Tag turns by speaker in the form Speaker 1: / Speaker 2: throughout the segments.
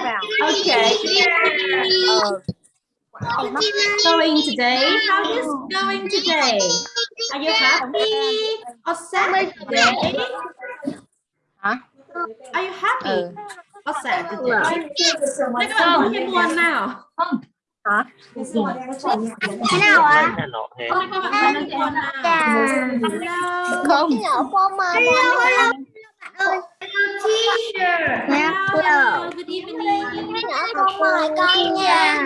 Speaker 1: Okay. Going today? How is going today? Are you happy or sad today?
Speaker 2: Hả?
Speaker 1: Are you happy
Speaker 2: Ừ.
Speaker 1: or sad today? Các bạn vui hay buồn nào?
Speaker 2: Hả?
Speaker 3: Thế nào ạ?
Speaker 1: Nào? Hello.
Speaker 2: Không.
Speaker 3: Hello, Oh, hello, bạn ơi.
Speaker 1: Hello. Good evening.
Speaker 3: Con mời con nha.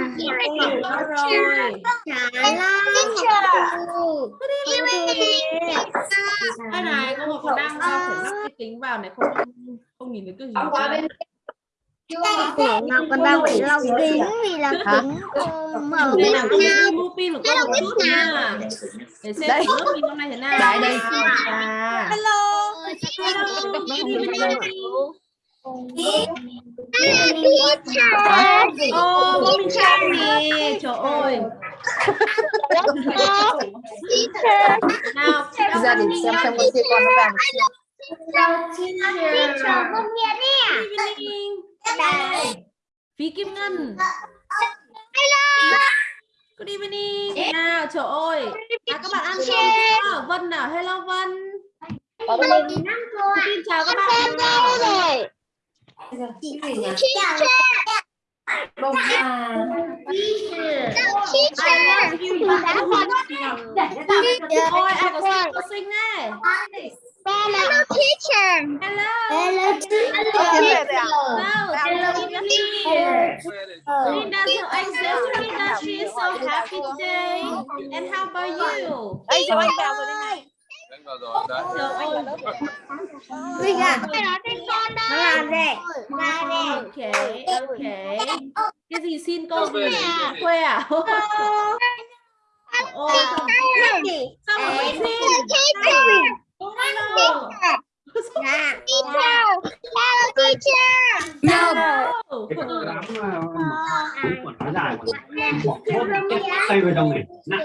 Speaker 1: good evening. Cái này cô Ngọc còn đang phải lắp cái kính vào này không không nhìn được cái gì. hết.
Speaker 3: Ngọc còn đang bị lau kính vì là
Speaker 2: Hả?
Speaker 3: kính mở
Speaker 1: Để
Speaker 3: bên
Speaker 1: cái mua của con một chút nha. Để xem
Speaker 2: Đây.
Speaker 1: lớp mình hôm nay thế nào.
Speaker 2: Đây, đây.
Speaker 3: Hello.
Speaker 1: Hello. Good evening. Nè. Trời ơi. Nào,
Speaker 2: gia đình xem xem con kia con nó vàng
Speaker 1: Good evening. Phí Kim Ngân. Good evening. Nào, trời ơi. À, các bạn ăn cơm chưa? Vân nào, hello Vân. Xin chào các bạn. nào. I love you. Ôi, ai có sinh có sinh này.
Speaker 3: Hello, teacher.
Speaker 1: Hello.
Speaker 3: Hello, teacher.
Speaker 1: Hello. Evening. Linda, so to Linda she is so happy today. And how about you?
Speaker 2: Đây cho anh vào rồi đây này
Speaker 1: Trời ơi.
Speaker 3: Mình à? Nó làm gì? Làm gì?
Speaker 1: Okay, okay. Cái gì xin cô gì? Khuê à? Ôi, sao mà phải xin? Hello.
Speaker 3: Hello, teacher.
Speaker 1: Hello.
Speaker 4: cái con đám mà cũng còn nói dài mà bỏ thuốc cái tay vào trong này nặng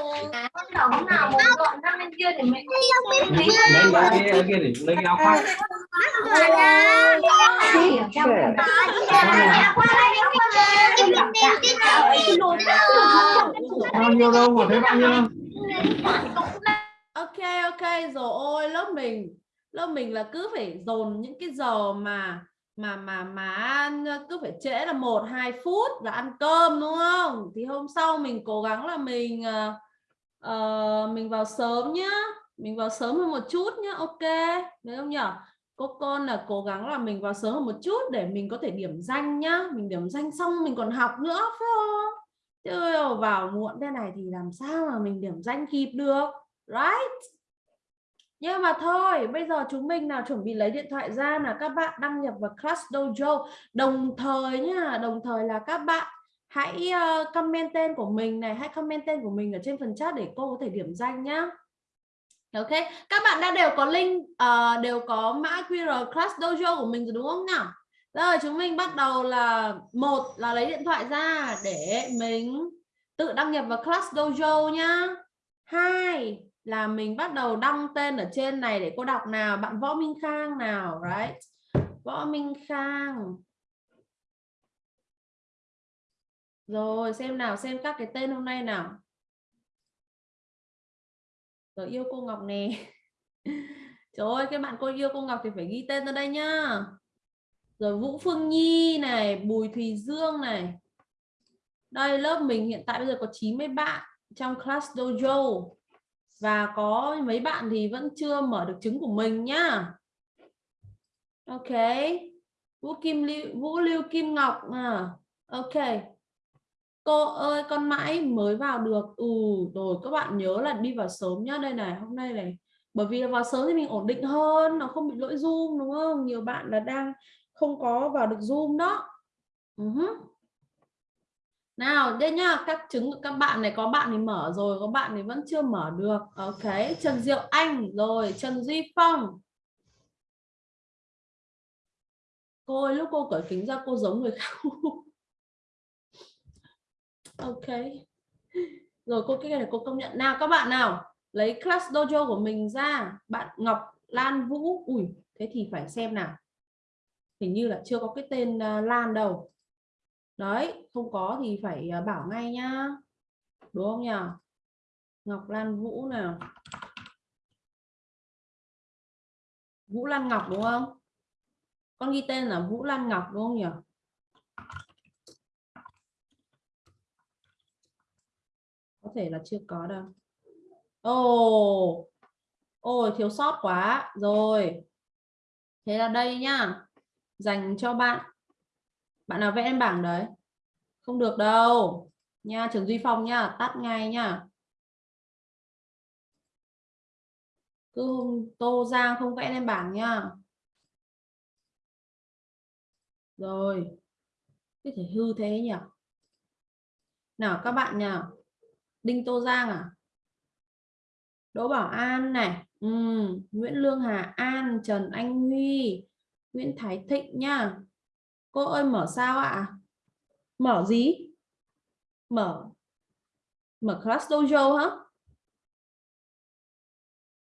Speaker 4: lấy lấy cái kia để lấy cái áo khoác bao nhiêu đâu mà thấy bao nhiêu đâu
Speaker 1: Ok ok rồi ôi lớp mình lớp mình là cứ phải dồn những cái giờ mà mà mà mà ăn cứ phải trễ là một hai phút là ăn cơm đúng không? Thì hôm sau mình cố gắng là mình uh, mình vào sớm nhá mình vào sớm hơn một chút nhá ok? Đấy không nhở? Cô con là cố gắng là mình vào sớm hơn một chút để mình có thể điểm danh nhá. Mình điểm danh xong mình còn học nữa phải không? Chứ vào muộn thế này thì làm sao mà mình điểm danh kịp được? Right? Nhưng mà thôi bây giờ chúng mình nào chuẩn bị lấy điện thoại ra là các bạn đăng nhập vào Class Dojo. Đồng thời nhá đồng thời là các bạn hãy ờ, comment tên của mình này hãy comment tên của mình ở trên phần chat để cô có thể điểm danh nhá. Ok các bạn đã đều có link uh, đều có mã QR Class Dojo của mình rồi đúng không nào? Rồi chúng mình bắt đầu là một là lấy điện thoại ra để mình tự đăng nhập vào Class Dojo nhá. Hai là mình bắt đầu đăng tên ở trên này để cô đọc nào, bạn Võ Minh Khang nào, right? Võ Minh Khang. Rồi, xem nào, xem các cái tên hôm nay nào. Rồi, yêu cô Ngọc nè. Trời ơi, cái bạn cô yêu cô Ngọc thì phải ghi tên ra đây nhá. Rồi, Vũ Phương Nhi này, Bùi Thùy Dương này. Đây, lớp mình hiện tại bây giờ có 90 bạn trong class dojo và có mấy bạn thì vẫn chưa mở được trứng của mình nhá. Ok. Vũ kim lưu, vũ lưu kim ngọc à ok. Cô ơi, con mãi mới vào được. Ừ rồi các bạn nhớ là đi vào sớm nhá. Đây này, hôm nay này, bởi vì vào sớm thì mình ổn định hơn, nó không bị lỗi zoom, đúng không? Nhiều bạn là đang không có vào được zoom đó. Ừ uh -huh. Nào đây nhá, các trứng của các bạn này có bạn thì mở rồi, có bạn thì vẫn chưa mở được. Ok, Trần Diệu Anh rồi, Trần Duy Phong. Cô ơi, lúc cô cởi kính ra cô giống người khác. ok. Rồi cô cái này cô công nhận nào các bạn nào, lấy class dojo của mình ra, bạn Ngọc Lan Vũ. Ui, thế thì phải xem nào. Hình như là chưa có cái tên uh, Lan đâu đấy, không có thì phải ờ, bảo ngay nhá. Đúng không nhỉ? Ngọc Lan Vũ nào? Vũ Lan Ngọc đúng không? Con ghi tên là Vũ Lan Ngọc đúng không nhỉ? Có thể là chưa có đâu. Ồ! Ôi, thiếu sót quá. Rồi. Thế là đây nhá. Dành cho bạn bạn nào vẽ lên bảng đấy? Không được đâu. Nha Trần Duy Phong nha, tắt ngay nha. Cứ tô giang không vẽ lên bảng nha. Rồi có thể hư thế nhỉ? Nào, các bạn nào Đinh Tô Giang à? Đỗ Bảo An này. Ừ. Nguyễn Lương Hà, An, Trần Anh Huy, Nguyễn Thái Thịnh nha cô ơi, mở sao ạ? Mở gì? Mở mở class dojo hả?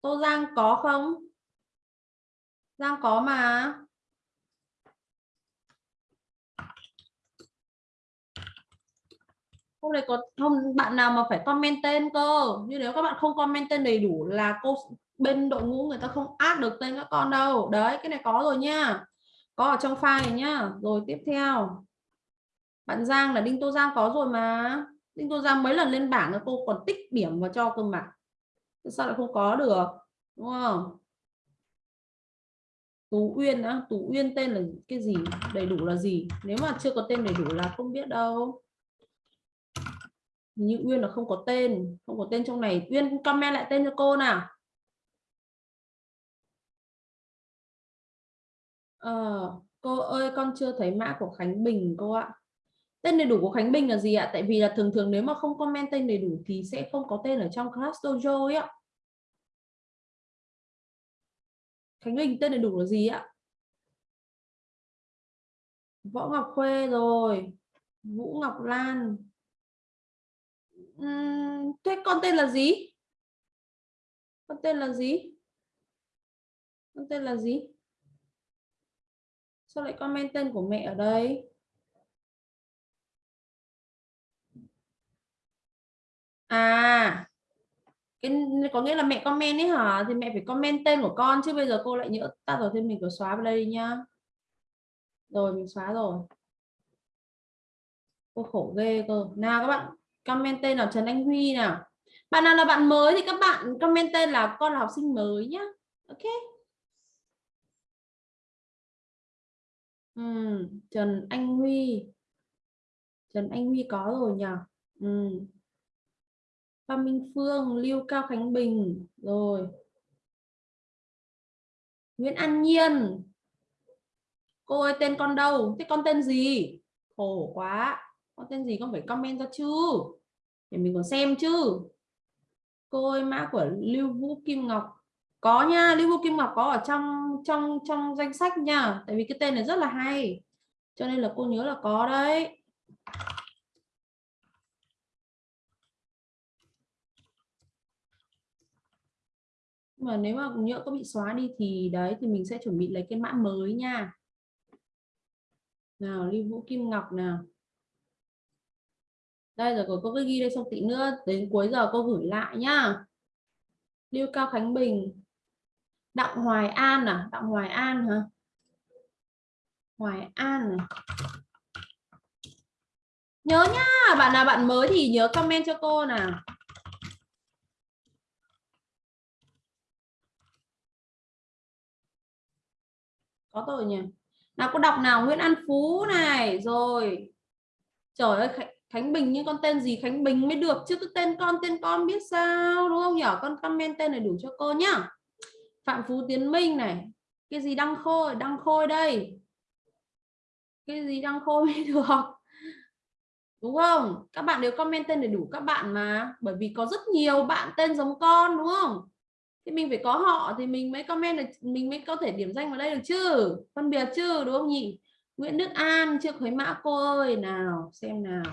Speaker 1: Tô Giang có không? Giang có mà. Hôm nay có không bạn nào mà phải comment tên cơ? Như nếu các bạn không comment tên đầy đủ là cô bên đội ngũ người ta không add được tên các con đâu. Đấy, cái này có rồi nha có ở trong file này nhá. Rồi tiếp theo. Bạn Giang là Đinh Tô Giang có rồi mà. Đinh Tô Giang mấy lần lên bảng là cô còn tích điểm vào cho cơ mà sao lại không có được? Đúng không? Tú Uyên á. Tú Uyên tên là cái gì? Đầy đủ là gì? Nếu mà chưa có tên đầy đủ là không biết đâu. Như Uyên là không có tên. Không có tên trong này. Uyên comment lại tên cho cô nào. Ờ, cô ơi con chưa thấy mã của Khánh Bình cô ạ. Tên đầy đủ của Khánh Bình là gì ạ? Tại vì là thường thường nếu mà không comment tên đầy đủ thì sẽ không có tên ở trong class dojo ấy ạ. Khánh Bình tên đầy đủ là gì ạ? Võ Ngọc Khuê rồi. Vũ Ngọc Lan. Uhm, thế con tên là gì? Con tên là gì? Con tên là gì? Sao lại comment tên của mẹ ở đây? À cái có nghĩa là mẹ comment ấy hả? Thì mẹ phải comment tên của con, chứ bây giờ cô lại nhớ ta rồi thì mình phải xóa vào đây nhá. Rồi, mình xóa rồi. Cô khổ ghê cơ. Nào, các bạn comment tên là Trần Anh Huy nào. Bạn nào là bạn mới thì các bạn comment tên là con là học sinh mới nhá. Ok. Ừ, Trần Anh Huy. Trần Anh Huy có rồi nhỉ ừ. Phan Minh Phương Lưu Cao Khánh Bình rồi. Nguyễn An Nhiên. Cô ơi tên con đâu? Thế con tên gì? Khổ quá. Con tên gì? Con phải comment ra chứ. Để mình còn xem chứ. Cô ơi mã của Lưu Vũ Kim Ngọc. Có nha Lưu Vũ Kim Ngọc có ở trong trong trong danh sách nha. Tại vì cái tên này rất là hay. Cho nên là cô nhớ là có đấy. Mà nếu mà nhỡ có bị xóa đi thì đấy, thì mình sẽ chuẩn bị lấy cái mã mới nha. Nào, Lưu Vũ Kim Ngọc nào. Đây rồi cô cứ ghi đây xong tí nữa, đến cuối giờ cô gửi lại nhá. Lưu Cao Khánh Bình. Đặng Hoài An à? Đặng Hoài An hả? Hoài An à, nhớ nhá bạn nào bạn mới thì nhớ comment cho cô nào. Có rồi nhỉ? Nào cô đọc nào? Nguyễn An Phú này rồi. Trời ơi Khánh Bình nhưng con tên gì Khánh Bình mới được? Chứ cái tên con tên con biết sao đúng không nhỉ? Con comment tên này đủ cho cô nhá. Phạm Phú Tiến Minh này. Cái gì đăng khôi đăng khôi đây? Cái gì đăng khôi mới được? Đúng không? Các bạn đều comment tên đầy đủ các bạn mà. Bởi vì có rất nhiều bạn tên giống con, đúng không? Thì mình phải có họ thì mình mới comment được, mình mới có thể điểm danh vào đây được chứ. Phân biệt chứ, đúng không nhỉ? Nguyễn Đức An chưa khởi mã, cô ơi, nào, xem nào.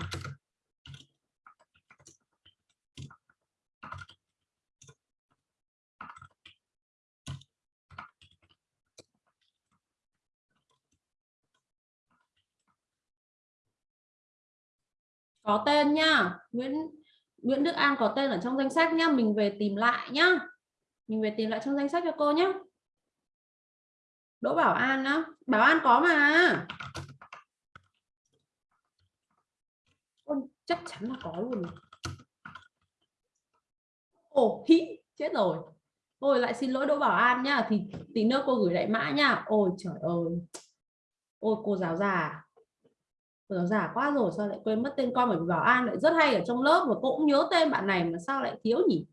Speaker 1: Có tên nhá. Nguyễn Nguyễn Đức An có tên ở trong danh sách nhá. Mình về tìm lại nhá. Mình về tìm lại trong danh sách cho cô nhé Đỗ Bảo An á. Bảo An có mà. Ôi, chắc chắn là có luôn ồ hí chết rồi. Ôi lại xin lỗi Đỗ Bảo An nhá. Thì tí nữa cô gửi lại mã nha ôi trời ơi. Ôi cô giáo già nó giả quá rồi sao lại quên mất tên con? Bởi vì Bảo An lại rất hay ở trong lớp và cô cũng nhớ tên bạn này mà sao lại thiếu nhỉ?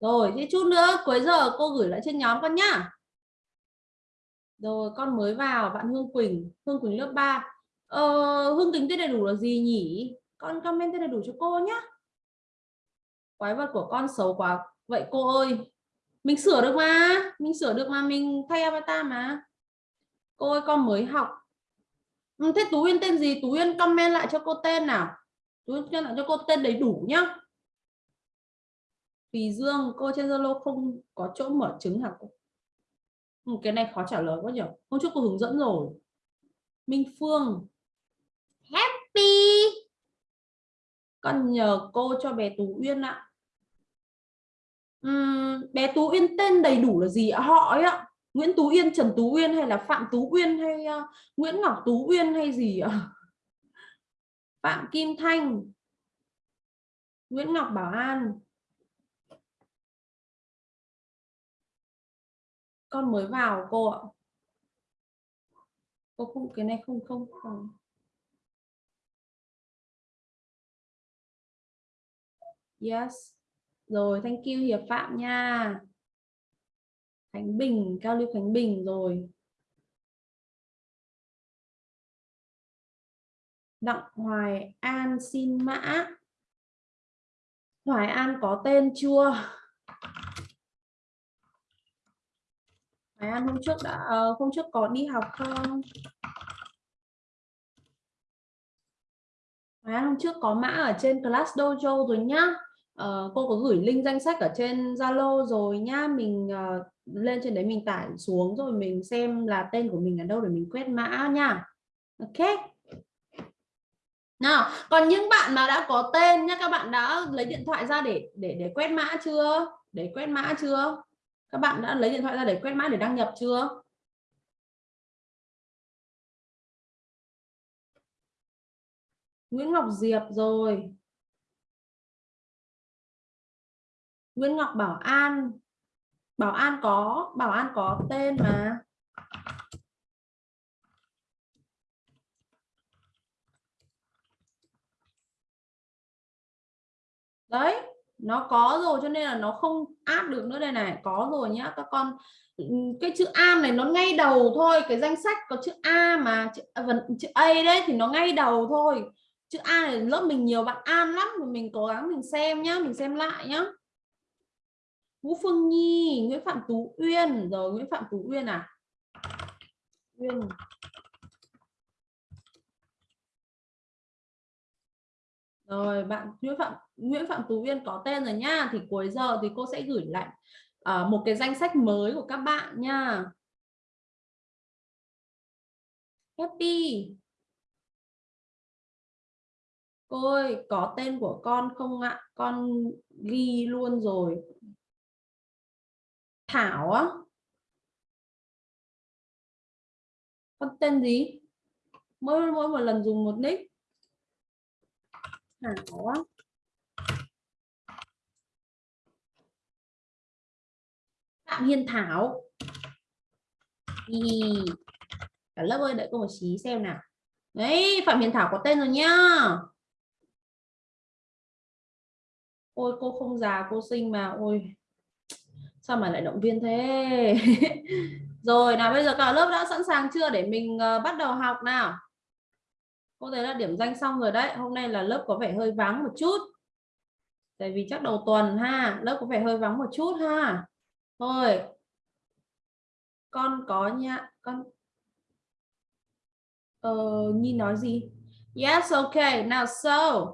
Speaker 1: Rồi thế chút nữa cuối giờ cô gửi lại trên nhóm con nhá. Rồi con mới vào bạn Hương Quỳnh Hương Quỳnh lớp 3 ờ, Hương Quỳnh tên đầy đủ là gì nhỉ? Con comment tên đầy đủ cho cô nhá. Quái vật của con xấu quá. Vậy cô ơi mình sửa được mà. Mình sửa được mà mình thay avatar mà. Cô ơi con mới học ừ, thế Tú Uyên tên gì? Tú Uyên comment lại cho cô tên nào? Tú Uyên lại cho cô tên đầy đủ nhá. Vì Dương cô trên Zalo không có chỗ mở trứng hả cô? Ừ, cái này khó trả lời quá nhỉ hôm trước cô hướng dẫn rồi. Minh Phương. Happy. Con nhờ cô cho bé Tú Uyên ạ. Uhm, bé Tú Uyên tên đầy đủ là gì ạ? Họ ấy ạ. Nguyễn Tú Yên Trần Tú Uyên hay là Phạm Tú Uyên hay uh, Nguyễn Ngọc Tú Uyên hay gì ạ? Phạm Kim Thanh Nguyễn Ngọc Bảo An. Con mới vào cô ạ. Cô không cái này không không không. Yes. Rồi thank you hiệp phạm nha khánh bình, cao lưu khánh bình rồi. Đặng hoài an xin mã. Hoài an có tên chưa? Hoài an hôm trước đã ờ, hôm trước có đi học không? Hoài an hôm trước có mã ở trên class dojo rồi nhá uh, cô có gửi link danh sách ở trên Zalo rồi nhá. Mình uh, lên trên đấy mình tải xuống rồi mình xem là tên của mình ở đâu để mình quét mã nha ok. Nào còn những bạn mà đã có tên nhá các bạn đã lấy điện thoại ra để để để quét mã chưa? Để quét mã chưa? Các bạn đã lấy điện thoại ra để quét mã để đăng nhập chưa? Nguyễn Ngọc Diệp rồi. Nguyễn Ngọc Bảo An. Bảo An có Bảo An có tên mà. Đấy nó có rồi cho nên là nó không áp được nữa đây này. Có rồi nhá các con. Cái chữ A này nó ngay đầu thôi cái danh sách có chữ A mà chữ, à, chữ A đấy thì nó ngay đầu thôi. Chữ A này lớp mình nhiều bạn An lắm mình cố gắng mình xem nhá mình xem lại nhá. Vũ Phương Nhi, Nguyễn Phạm Tú Uyên, rồi Nguyễn Phạm Tú Uyên à? Uyên. Rồi bạn Nguyễn Phạm Nguyễn Phạm Tú Uyên có tên rồi nha, thì cuối giờ thì cô sẽ gửi lại uh, một cái danh sách mới của các bạn nha. Happy. Cô ơi, có tên của con không ạ? Con ghi luôn rồi. Thảo á. Con tên gì? Mỗi mỗi một lần dùng một nick. Thảo á. Phạm Hiên Thảo. Ý. cả lớp ơi, đợi cô một xí xem nào. Đấy, Phạm Hiền Thảo có tên rồi nhá. Ôi, cô không già, cô sinh mà. Ôi sao mà lại động viên thế? Rồi nào bây giờ cả lớp đã sẵn sàng chưa để mình uh, bắt đầu học nào? Cô thấy là điểm danh xong rồi đấy hôm nay là lớp có vẻ hơi vắng một chút. Tại vì chắc đầu tuần ha lớp có vẻ hơi vắng một chút ha. Thôi. Con có nha con ờ Nhi nói gì? Yes okay now so.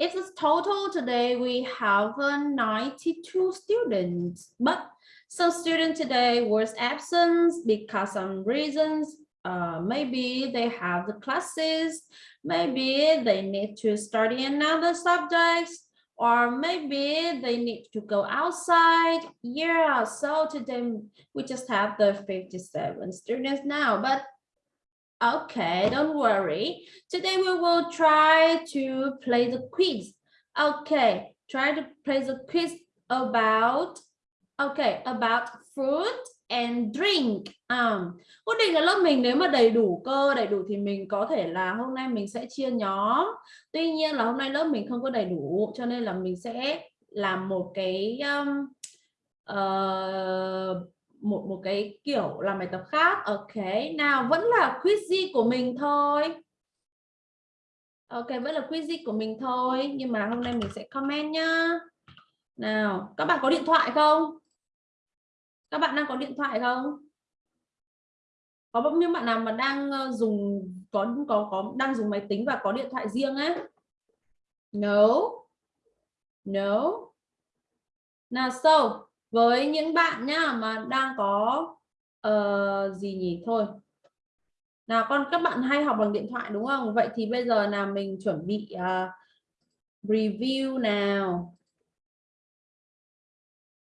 Speaker 1: It's total today we have 92 students, but some student today was absent because some reasons uh, maybe they have the classes, maybe they need to study another subjects, or maybe they need to go outside. Yeah, so today we just have the 57 students now, but okay, don't worry. Today we will try to play the quiz. Okay, try to play the quiz about, okay, about food and drink. Um, quyết định là lớp mình nếu mà đầy đủ cơ đầy đủ thì mình có thể là hôm nay mình sẽ chia nhóm. Tuy nhiên là hôm nay lớp mình không có đầy đủ cho nên là mình sẽ làm một cái um, uh, một một cái kiểu làm bài tập khác. Ok, nào vẫn là quiz của mình thôi. Ok, vẫn là quiz của mình thôi nhưng mà hôm nay mình sẽ comment nhá. Nào, các bạn có điện thoại không? Các bạn đang có điện thoại không? Có bao nhiêu bạn nào mà đang ờ, dùng có có có đang dùng máy tính và có điện thoại riêng á? No. No. Nào so, với những bạn nhá mà đang có uh, gì nhỉ thôi. Nào con các bạn hay học bằng điện thoại đúng không? Vậy thì bây giờ là mình chuẩn bị uh, review nào.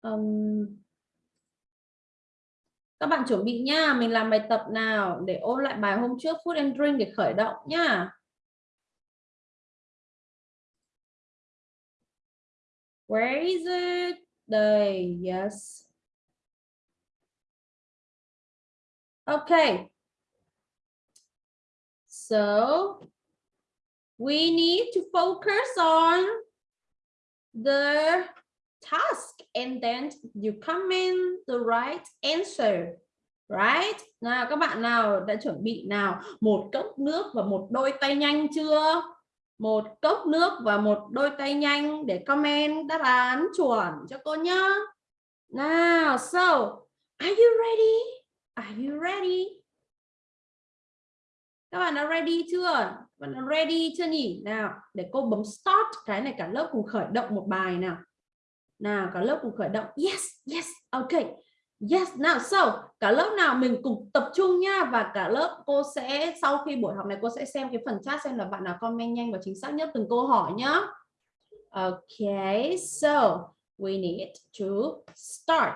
Speaker 1: Um, các bạn chuẩn bị nha mình làm bài tập nào để ôn lại bài hôm trước food and drink để khởi động nhá Where is it? Đây, yes. Okay. So, we need to focus on the task and then you comment the right answer right nào các bạn nào đã chuẩn bị nào một cốc nước và một đôi tay nhanh chưa một cốc nước và một đôi tay nhanh để comment đáp án chuẩn cho cô nhá. Nào, so, are you ready? Are you ready? Các bạn đã ready chưa? Các bạn đã ready chưa nhỉ? Nào, để cô bấm start, cái này cả lớp cùng khởi động một bài nào. Nào, cả lớp cùng khởi động. Yes yes, ok. Yes, nào, so cả lớp nào mình cùng tập trung nha và cả lớp cô sẽ sau khi buổi học này cô sẽ xem cái phần chat xem là bạn nào comment nhanh và chính xác nhất từng câu hỏi nhá okay so we need to start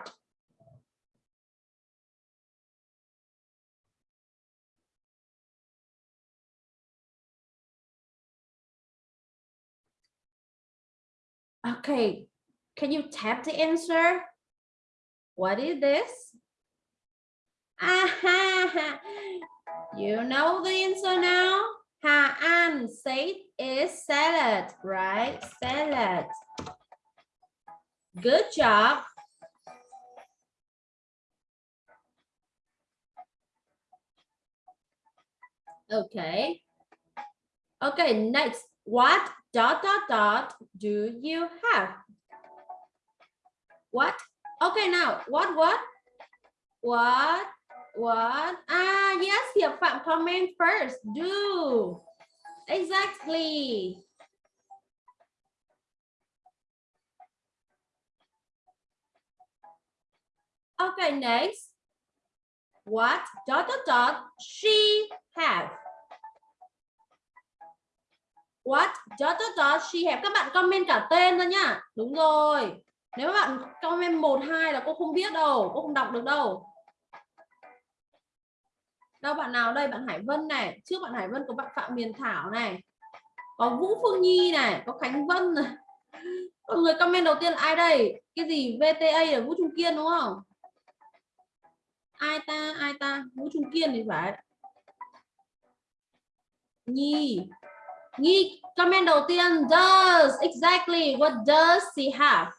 Speaker 1: Okay, Can you tap the answer? What is this? Aha, you know the answer now? Ha An said is salad, right? Salad. Good job. Okay. Okay, next. What dot dot dot do you have? What? Okay, now what what? What? What? Ah, yes, Hiệp Phạm comment first. Do. Exactly. Okay, next. What dot dot dot she have? What dot dot dot she have? Các bạn comment cả tên ra nhá. Đúng rồi nếu các bạn comment một hai là cô không biết đâu cô không đọc được đâu đâu, bạn nào đây? Bạn Hải Vân này. Trước bạn Hải Vân có bạn Phạm Miền Thảo này. Có Vũ Phương Nhi này. Có Khánh Vân này. Có người comment đầu tiên là ai đây? Cái gì? VTA là Vũ Trung Kiên đúng không? Ai ta? Ai ta? Vũ Trung Kiên thì phải. Nhi. Nhi, comment đầu tiên. Does exactly what does she have.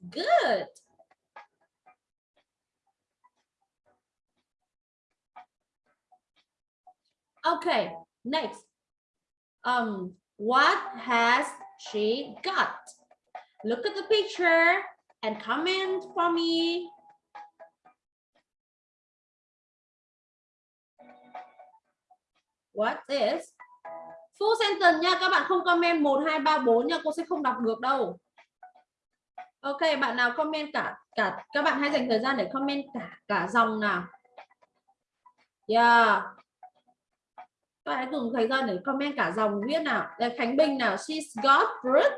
Speaker 1: Good. Okay, next. Um, what has she got? Look at the picture and comment for me. What is? Full sentence nha, các bạn không comment 1 2 3 4 nha, cô sẽ không đọc được đâu. Ok, bạn nào comment cả cả các bạn hãy dành thời gian để comment cả cả dòng nào. Yeah. Các hãy dùng thời gian để comment cả dòng viết nào. Đây Khánh Bình nào, she's got fruit.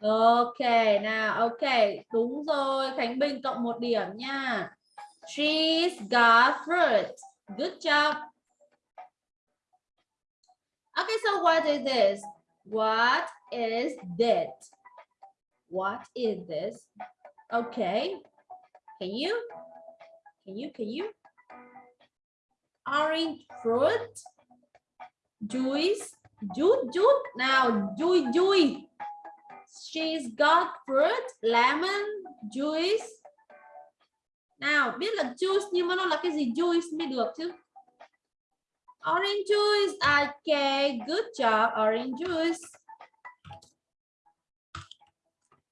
Speaker 1: Ok, nào, ok, đúng rồi, Khánh Bình cộng một điểm nha. She's got fruit. Good job. Okay, so what is this? What is that? What is this? Okay. Can you? Can you? Can you? Orange fruit. Juice. Juice. Juice. Now, juice. Juice. She's got fruit. Lemon. Juice. Nào, biết là juice nhưng mà nó là cái gì juice mới được chứ. Orange juice. Okay, good job. Orange juice.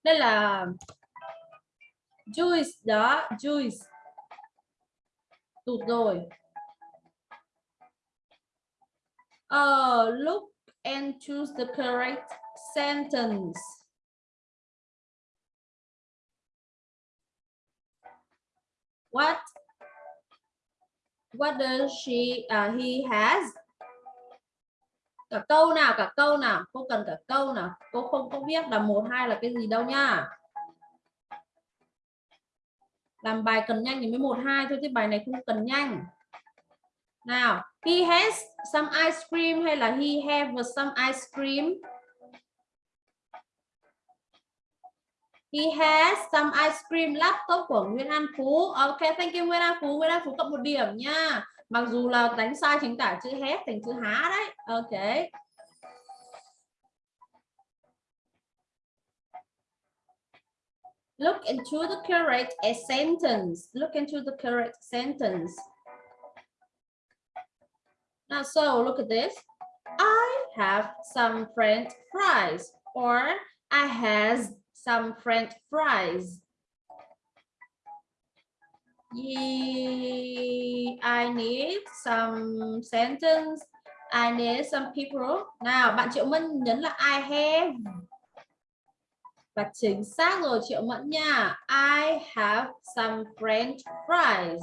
Speaker 1: Đây là juice đó, juice. Tụt rồi. Uh, look and choose the correct sentence. What? What does she uh, he has? Cả câu nào cả câu nào. Cô cần cả câu nào. Cô không có biết là một hai là cái gì đâu nha. Làm bài cần nhanh thì mới một hai thôi chứ bài này không cần nhanh nào he has some ice cream hay là he have some ice cream He has some ice cream laptop của Nguyễn An Phú. Ok, thank you Nguyễn An Phú. Nguyễn An Phú cộng một điểm nha. Mặc dù là đánh sai chính tả chữ hết thành chữ há đấy. Ok. Look into the correct sentence. Look into the correct sentence. Now, so look at this. I have some French fries or I has some French fries. Yeah, I need some sentence. I need some people. Nào, bạn Triệu Mẫn nhấn là I have. Và chính xác rồi Triệu Mẫn nha. I have some French fries.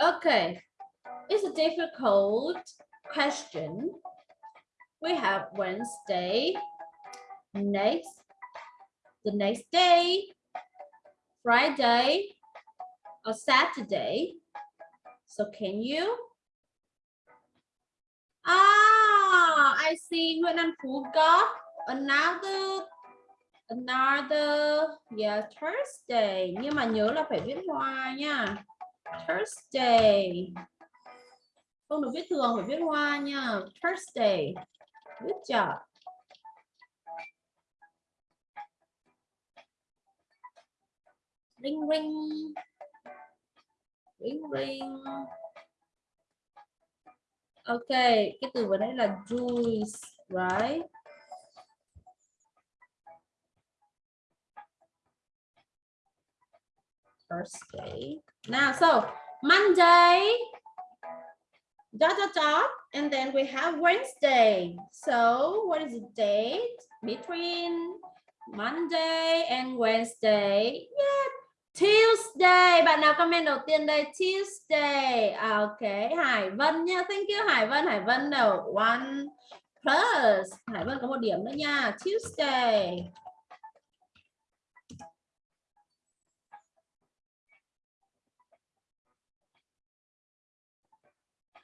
Speaker 1: Okay, it's a difficult question. We have Wednesday, next, the next day, Friday, or Saturday. So can you? Ah, I see Nguyễn An Phú got another another yeah Thursday nhưng mà nhớ là phải viết hoa nha Thursday. Không được viết thường, phải viết hoa nha. Thursday. Good job. Ring ring. Ring ring. Ok, cái từ vừa nãy là juice, right? Thursday. Now, so Monday, dot, dot, dot, and then we have Wednesday. So what is the date between Monday and Wednesday? Yeah, Tuesday. Bạn nào comment đầu tiên đây? Tuesday. À, ok, Hải Vân nha. Thank you Hải Vân. Hải Vân đầu one plus. Hải Vân có một điểm nữa nha. Tuesday.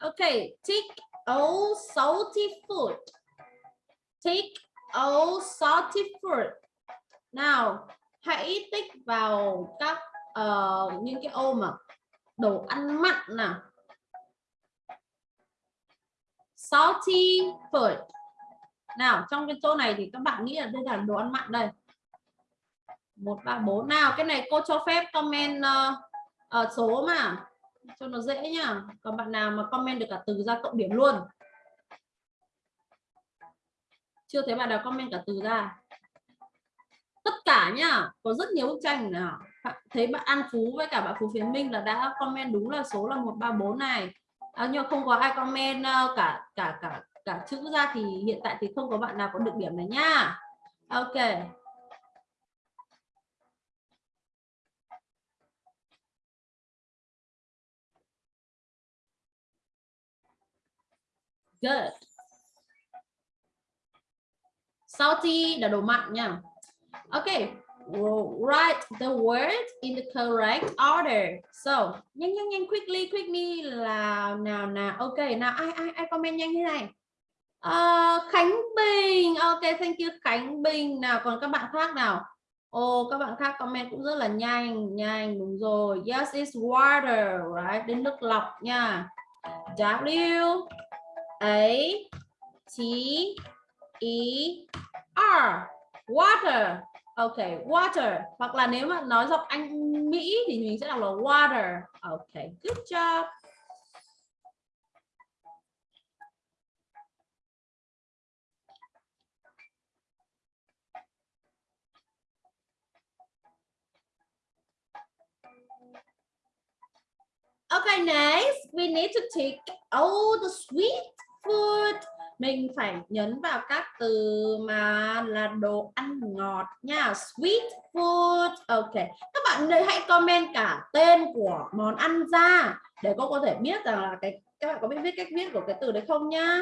Speaker 1: Okay, take all salty food. Take all salty food. Nào, hãy tích vào các uh, những cái ô mà đồ ăn mặn nào. Salty food. Nào, trong cái chỗ này thì các bạn nghĩ là đây là đồ ăn mặn đây. 1 3 4 nào, cái này cô cho phép comment uh, uh, số mà cho nó dễ nhá. Còn bạn nào mà comment được cả từ ra cộng điểm luôn? Chưa thấy bạn nào comment cả từ ra. Tất cả nhá có rất nhiều bức tranh nào. Bạn thấy bạn An Phú với cả bạn Phú Phiến Minh là đã comment đúng là số là 134 này. À, nhưng không có ai comment ờ, cả cả cả cả chữ ra thì hiện tại thì không có bạn nào có được điểm này nhá. ok. Good. Salty là đồ mặn nha. Okay write the word in the correct order. So nhanh nhanh nhanh quickly quickly là nào nào. Ok nào ai ai ai comment nhanh thế này? Uh, Khánh Bình. Ok thank you Khánh Bình. Nào còn các bạn khác nào? Ồ oh, các bạn khác comment cũng rất là nhanh. Nhanh đúng rồi. Yes it's water right? Đến nước lọc nha. W. A T E R. Water. Ok water. Hoặc là nếu mà nói giọng Anh Mỹ thì mình sẽ đọc là water. Ok good job. Okay, next we need to take all the sweet food. Mình phải nhấn vào các từ mà là đồ ăn ngọt nha. Sweet food. Ok. Các bạn hãy comment cả tên của món ăn ra để cô có thể biết rằng là cái các bạn có biết viết cách viết của cái từ đấy không nhá.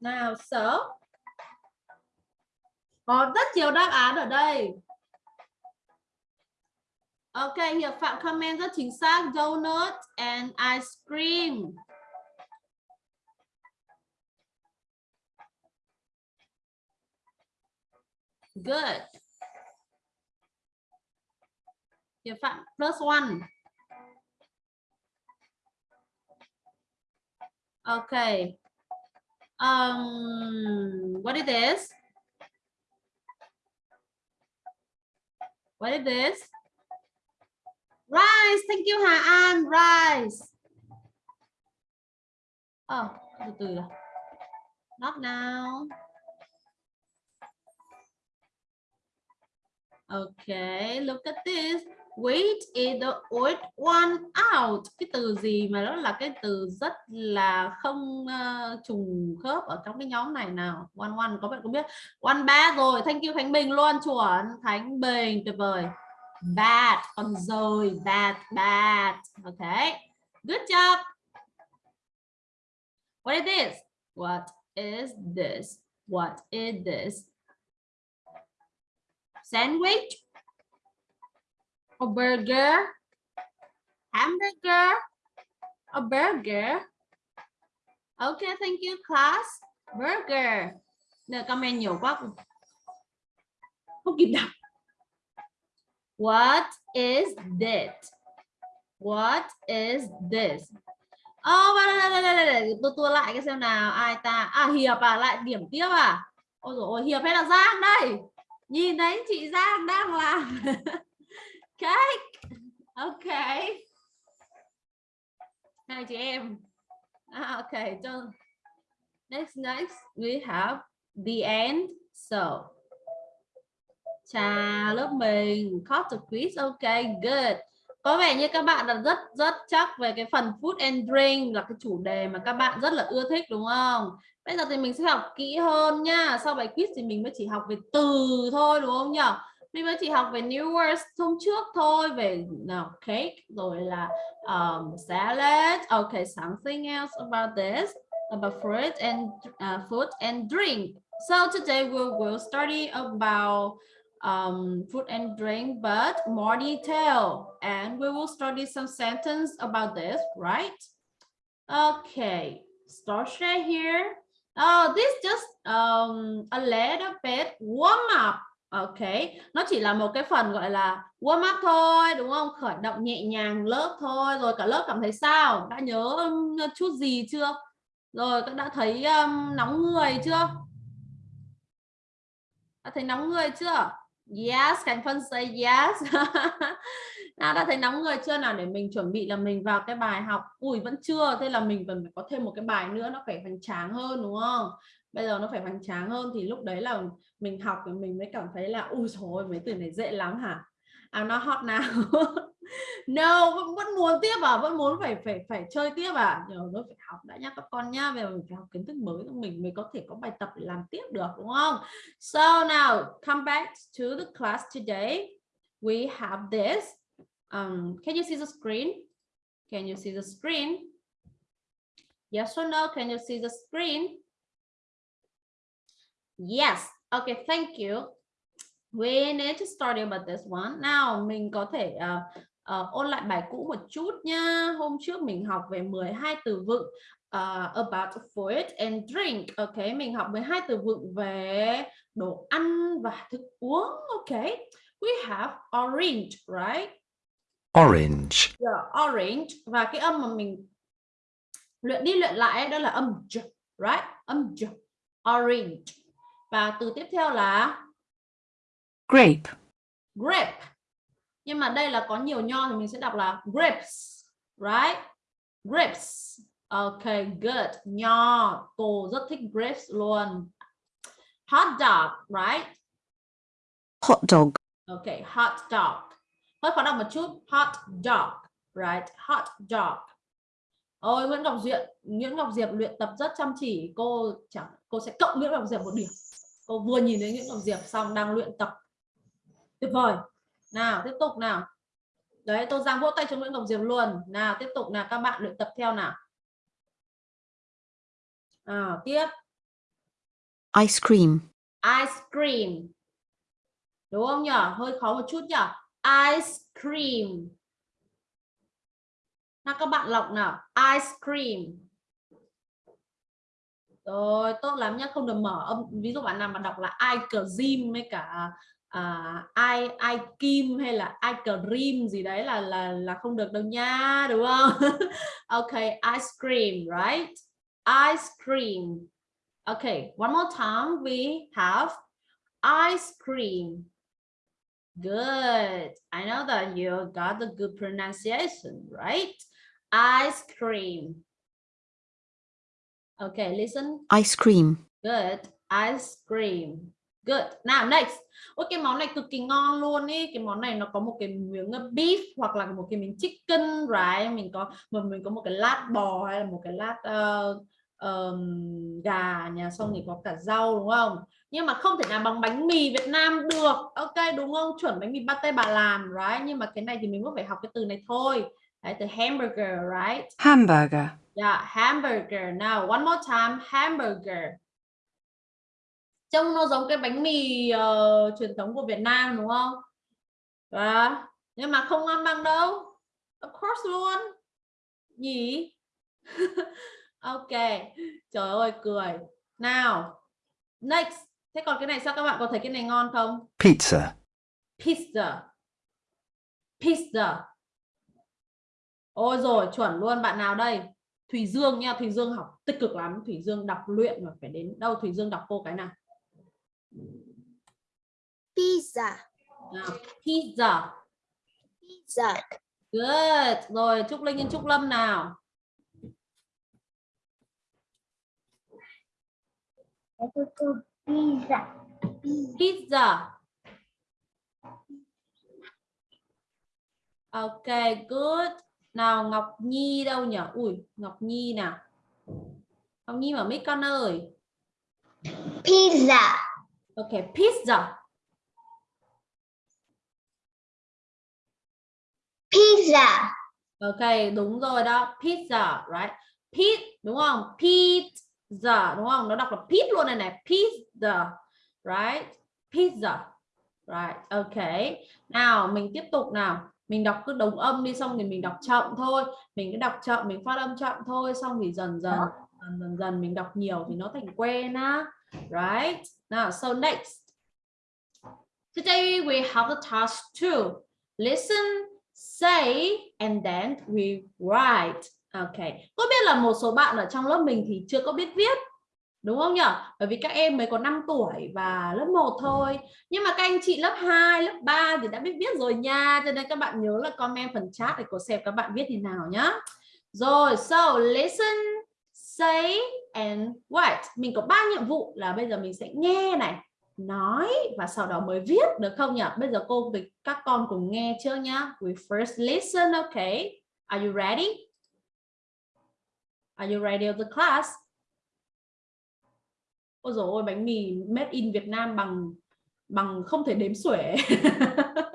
Speaker 1: Nào, so. Có rất nhiều đáp án ở đây. Ok, Hiệp Phạm comment rất chính xác. Donut and ice cream. Good. Hiệp Phạm plus one. Okay. Um, what is this? What is this? Rice, thank you Hà An, rice. Oh, từ từ. Not now. Okay, look at this. Wait is the odd one out. Cái từ gì mà đó là cái từ rất là không uh, trùng khớp ở trong cái nhóm này nào. One one có bạn có biết? One ba rồi. Thank you Khánh Bình luôn chuẩn. Khánh Bình tuyệt vời bad, con rồi bad bad. Okay good job. What is this? What is this? What is this? Sandwich? A burger? Hamburger? A burger? Okay, thank you, class. Burger. Nè comment nhiều quá. Không kịp đọc. What is that? What is this? Oh, tôi tua lại cái xem nào. Ai ta? À Hiệp à? Lại điểm tiếp à? Ôi dồi ôi Hiệp hay là Giang đây? Nhìn thấy chị Giang đang làm. Cake. Ok. Hai chị em. Ah, ok so next next. We have the end. So chào lớp mình caught the quiz ok good. Có vẻ như các bạn là rất rất chắc về cái phần food and drink là cái chủ đề mà các bạn rất là ưa thích đúng không? Bây giờ thì mình sẽ học kỹ hơn nha. Sau bài quiz thì mình mới chỉ học về từ thôi đúng không nhỉ? Mình mới chỉ học về new words hôm trước thôi về nào cake rồi là um, salad. Ok something else about this about fruit and uh, food and drink. So today we will study about um, food and drink, but more detail. And we will study some sentence about this, right? Okay, start share here. Oh, this just um, a little bit warm up. okay nó chỉ là một cái phần gọi là warm up thôi, đúng không? Khởi động nhẹ nhàng lớp thôi. Rồi cả lớp cảm thấy sao? Đã nhớ um, chút gì chưa? Rồi các đã thấy um, nóng người chưa? Đã thấy nóng người chưa? Yes, Khánh Phân say yes. nào đã thấy nóng người chưa nào để mình chuẩn bị là mình vào cái bài học. Ui vẫn chưa, thế là mình vẫn phải có thêm một cái bài nữa nó phải hoành tráng hơn đúng không? bây giờ nó phải hoành tráng hơn thì lúc đấy là mình học thì mình mới cảm thấy là ui rồi mấy từ này dễ lắm hả à, I'm not hot now no vẫn, vẫn muốn tiếp à vẫn muốn phải phải phải chơi tiếp à. Nhờ nó phải học đã nhá các con nhá về mình phải học kiến thức mới mình mới có thể có bài tập để làm tiếp được đúng không? So now come back to the class today. We have this. Um can you see the screen? Can you see the screen? Yes or no can you see the screen? Yes. Okay thank you. We need to study about this one. Now mình có thể uh, uh, ôn lại bài cũ một chút nha hôm trước mình học về 12 từ vựng uh, about food and drink. Ok mình học 12 từ vựng về đồ ăn và thức uống. Ok we have orange right?
Speaker 5: Orange,
Speaker 1: yeah, orange. Và cái âm mà mình luyện đi luyện lại đó là âm j right? Âm j orange. Và từ tiếp theo là
Speaker 5: grape,
Speaker 1: grape nhưng mà đây là có nhiều nho thì mình sẽ đọc là grapes right? Grapes ok good. Nho. Cô rất thích grapes luôn. Hot dog right?
Speaker 5: Hot dog,
Speaker 1: ok hot dog. Hơi khó đọc một chút. Hot dog right? Hot dog. Ôi Nguyễn Ngọc Diệp Nguyễn Ngọc Diệp luyện tập rất chăm chỉ. Cô chẳng cô sẽ cộng Nguyễn Ngọc Diệp một điểm. Cô vừa nhìn thấy Nguyễn Ngọc Diệp xong đang luyện tập. Tuyệt vời nào tiếp tục nào. Đấy tôi giang vỗ tay cho Nguyễn Ngọc Diệp luôn. Nào tiếp tục nào các bạn luyện tập theo nào. À, tiếp.
Speaker 5: Ice cream,
Speaker 1: ice cream. Đúng không nhỉ hơi khó một chút nhỉ ice cream. Nào các bạn lọc nào. Ice cream. Rồi tốt lắm nhá không được mở. Âm ví dụ bạn nào mà đọc là ice cream với cả à, ai ai kim hay là ai cream gì đấy là là là không được đâu nha đúng không? Ok ice cream right? Ice cream. Okay one more time we have ice cream. Good. I know that you got the good pronunciation right? Ice cream. Okay listen.
Speaker 5: Ice cream,
Speaker 1: good. Ice cream good. Nào next. Ôi cái món này cực kỳ ngon luôn ý. Cái món này nó có một cái miếng beef hoặc là một cái miếng chicken right? Mình có một mình có một cái lát bò hay là một cái lát uh, um, gà nhà xong thì có cả rau đúng không? Nhưng mà không thể nào bằng bánh mì Việt Nam được. Ok đúng không? Chuẩn bánh mì pate bà làm right? Nhưng mà cái này thì mình vẫn phải học cái từ này thôi. Đấy từ hamburger right?
Speaker 5: Hamburger,
Speaker 1: yeah hamburger. Now one more time. Hamburger trông nó giống cái bánh mì uh, truyền thống của Việt Nam đúng không? Và nhưng mà không ngon bằng đâu. Of course luôn. Nhỉ? Ok. Trời ơi cười. Nào. Next. Thế còn cái này sao các bạn có thấy cái này ngon không?
Speaker 5: Pizza,
Speaker 1: pizza. Pizza. Ôi rồi chuẩn luôn. Bạn nào đây? Thùy Dương nha. Thùy Dương học tích cực lắm. Thùy Dương đọc luyện mà phải đến đâu? Thùy Dương đọc cô cái nào
Speaker 3: pizza.
Speaker 1: Nào pizza.
Speaker 3: Pizza.
Speaker 1: Good. Rồi Trúc Linh and Trúc Lâm nào?
Speaker 3: Pizza.
Speaker 1: Pizza. Ok good. Nào Ngọc Nhi đâu nhỉ? Ui Ngọc Nhi nào? Ngọc Nhi mở mic con ơi
Speaker 3: pizza
Speaker 1: ok pizza.
Speaker 3: Pizza.
Speaker 1: Ok đúng rồi đó pizza right? Pizza đúng không? Pizza đúng không? Nó đọc là pizza luôn này này pizza right? Pizza right? Ok. Nào mình tiếp tục nào. Mình đọc cứ đồng âm đi xong thì mình đọc chậm thôi. Mình cứ đọc chậm mình phát âm chậm thôi xong thì dần dần dần dần, dần mình đọc nhiều thì nó thành quen á right? Now, so next. Today, we have the task two. Listen, say, and then we write. Ok có biết là một số bạn ở trong lớp mình thì chưa có biết viết, đúng không nhỉ? Bởi vì các em mới có 5 tuổi và lớp 1 thôi. Nhưng mà các anh chị lớp 2 lớp 3 thì đã biết viết rồi nha. Cho nên các bạn nhớ là comment phần chat để cô xem các bạn viết thế nào nhá. Rồi, so, listen, say and what Mình có ba nhiệm vụ là bây giờ mình sẽ nghe này, nói và sau đó mới viết được không nhỉ? Bây giờ cô với các con cùng nghe chưa nhá. We first listen, okay? Are you ready? Are you ready of the class? Ôi dồi ôi, bánh mì made in Việt Nam bằng bằng không thể đếm xuể.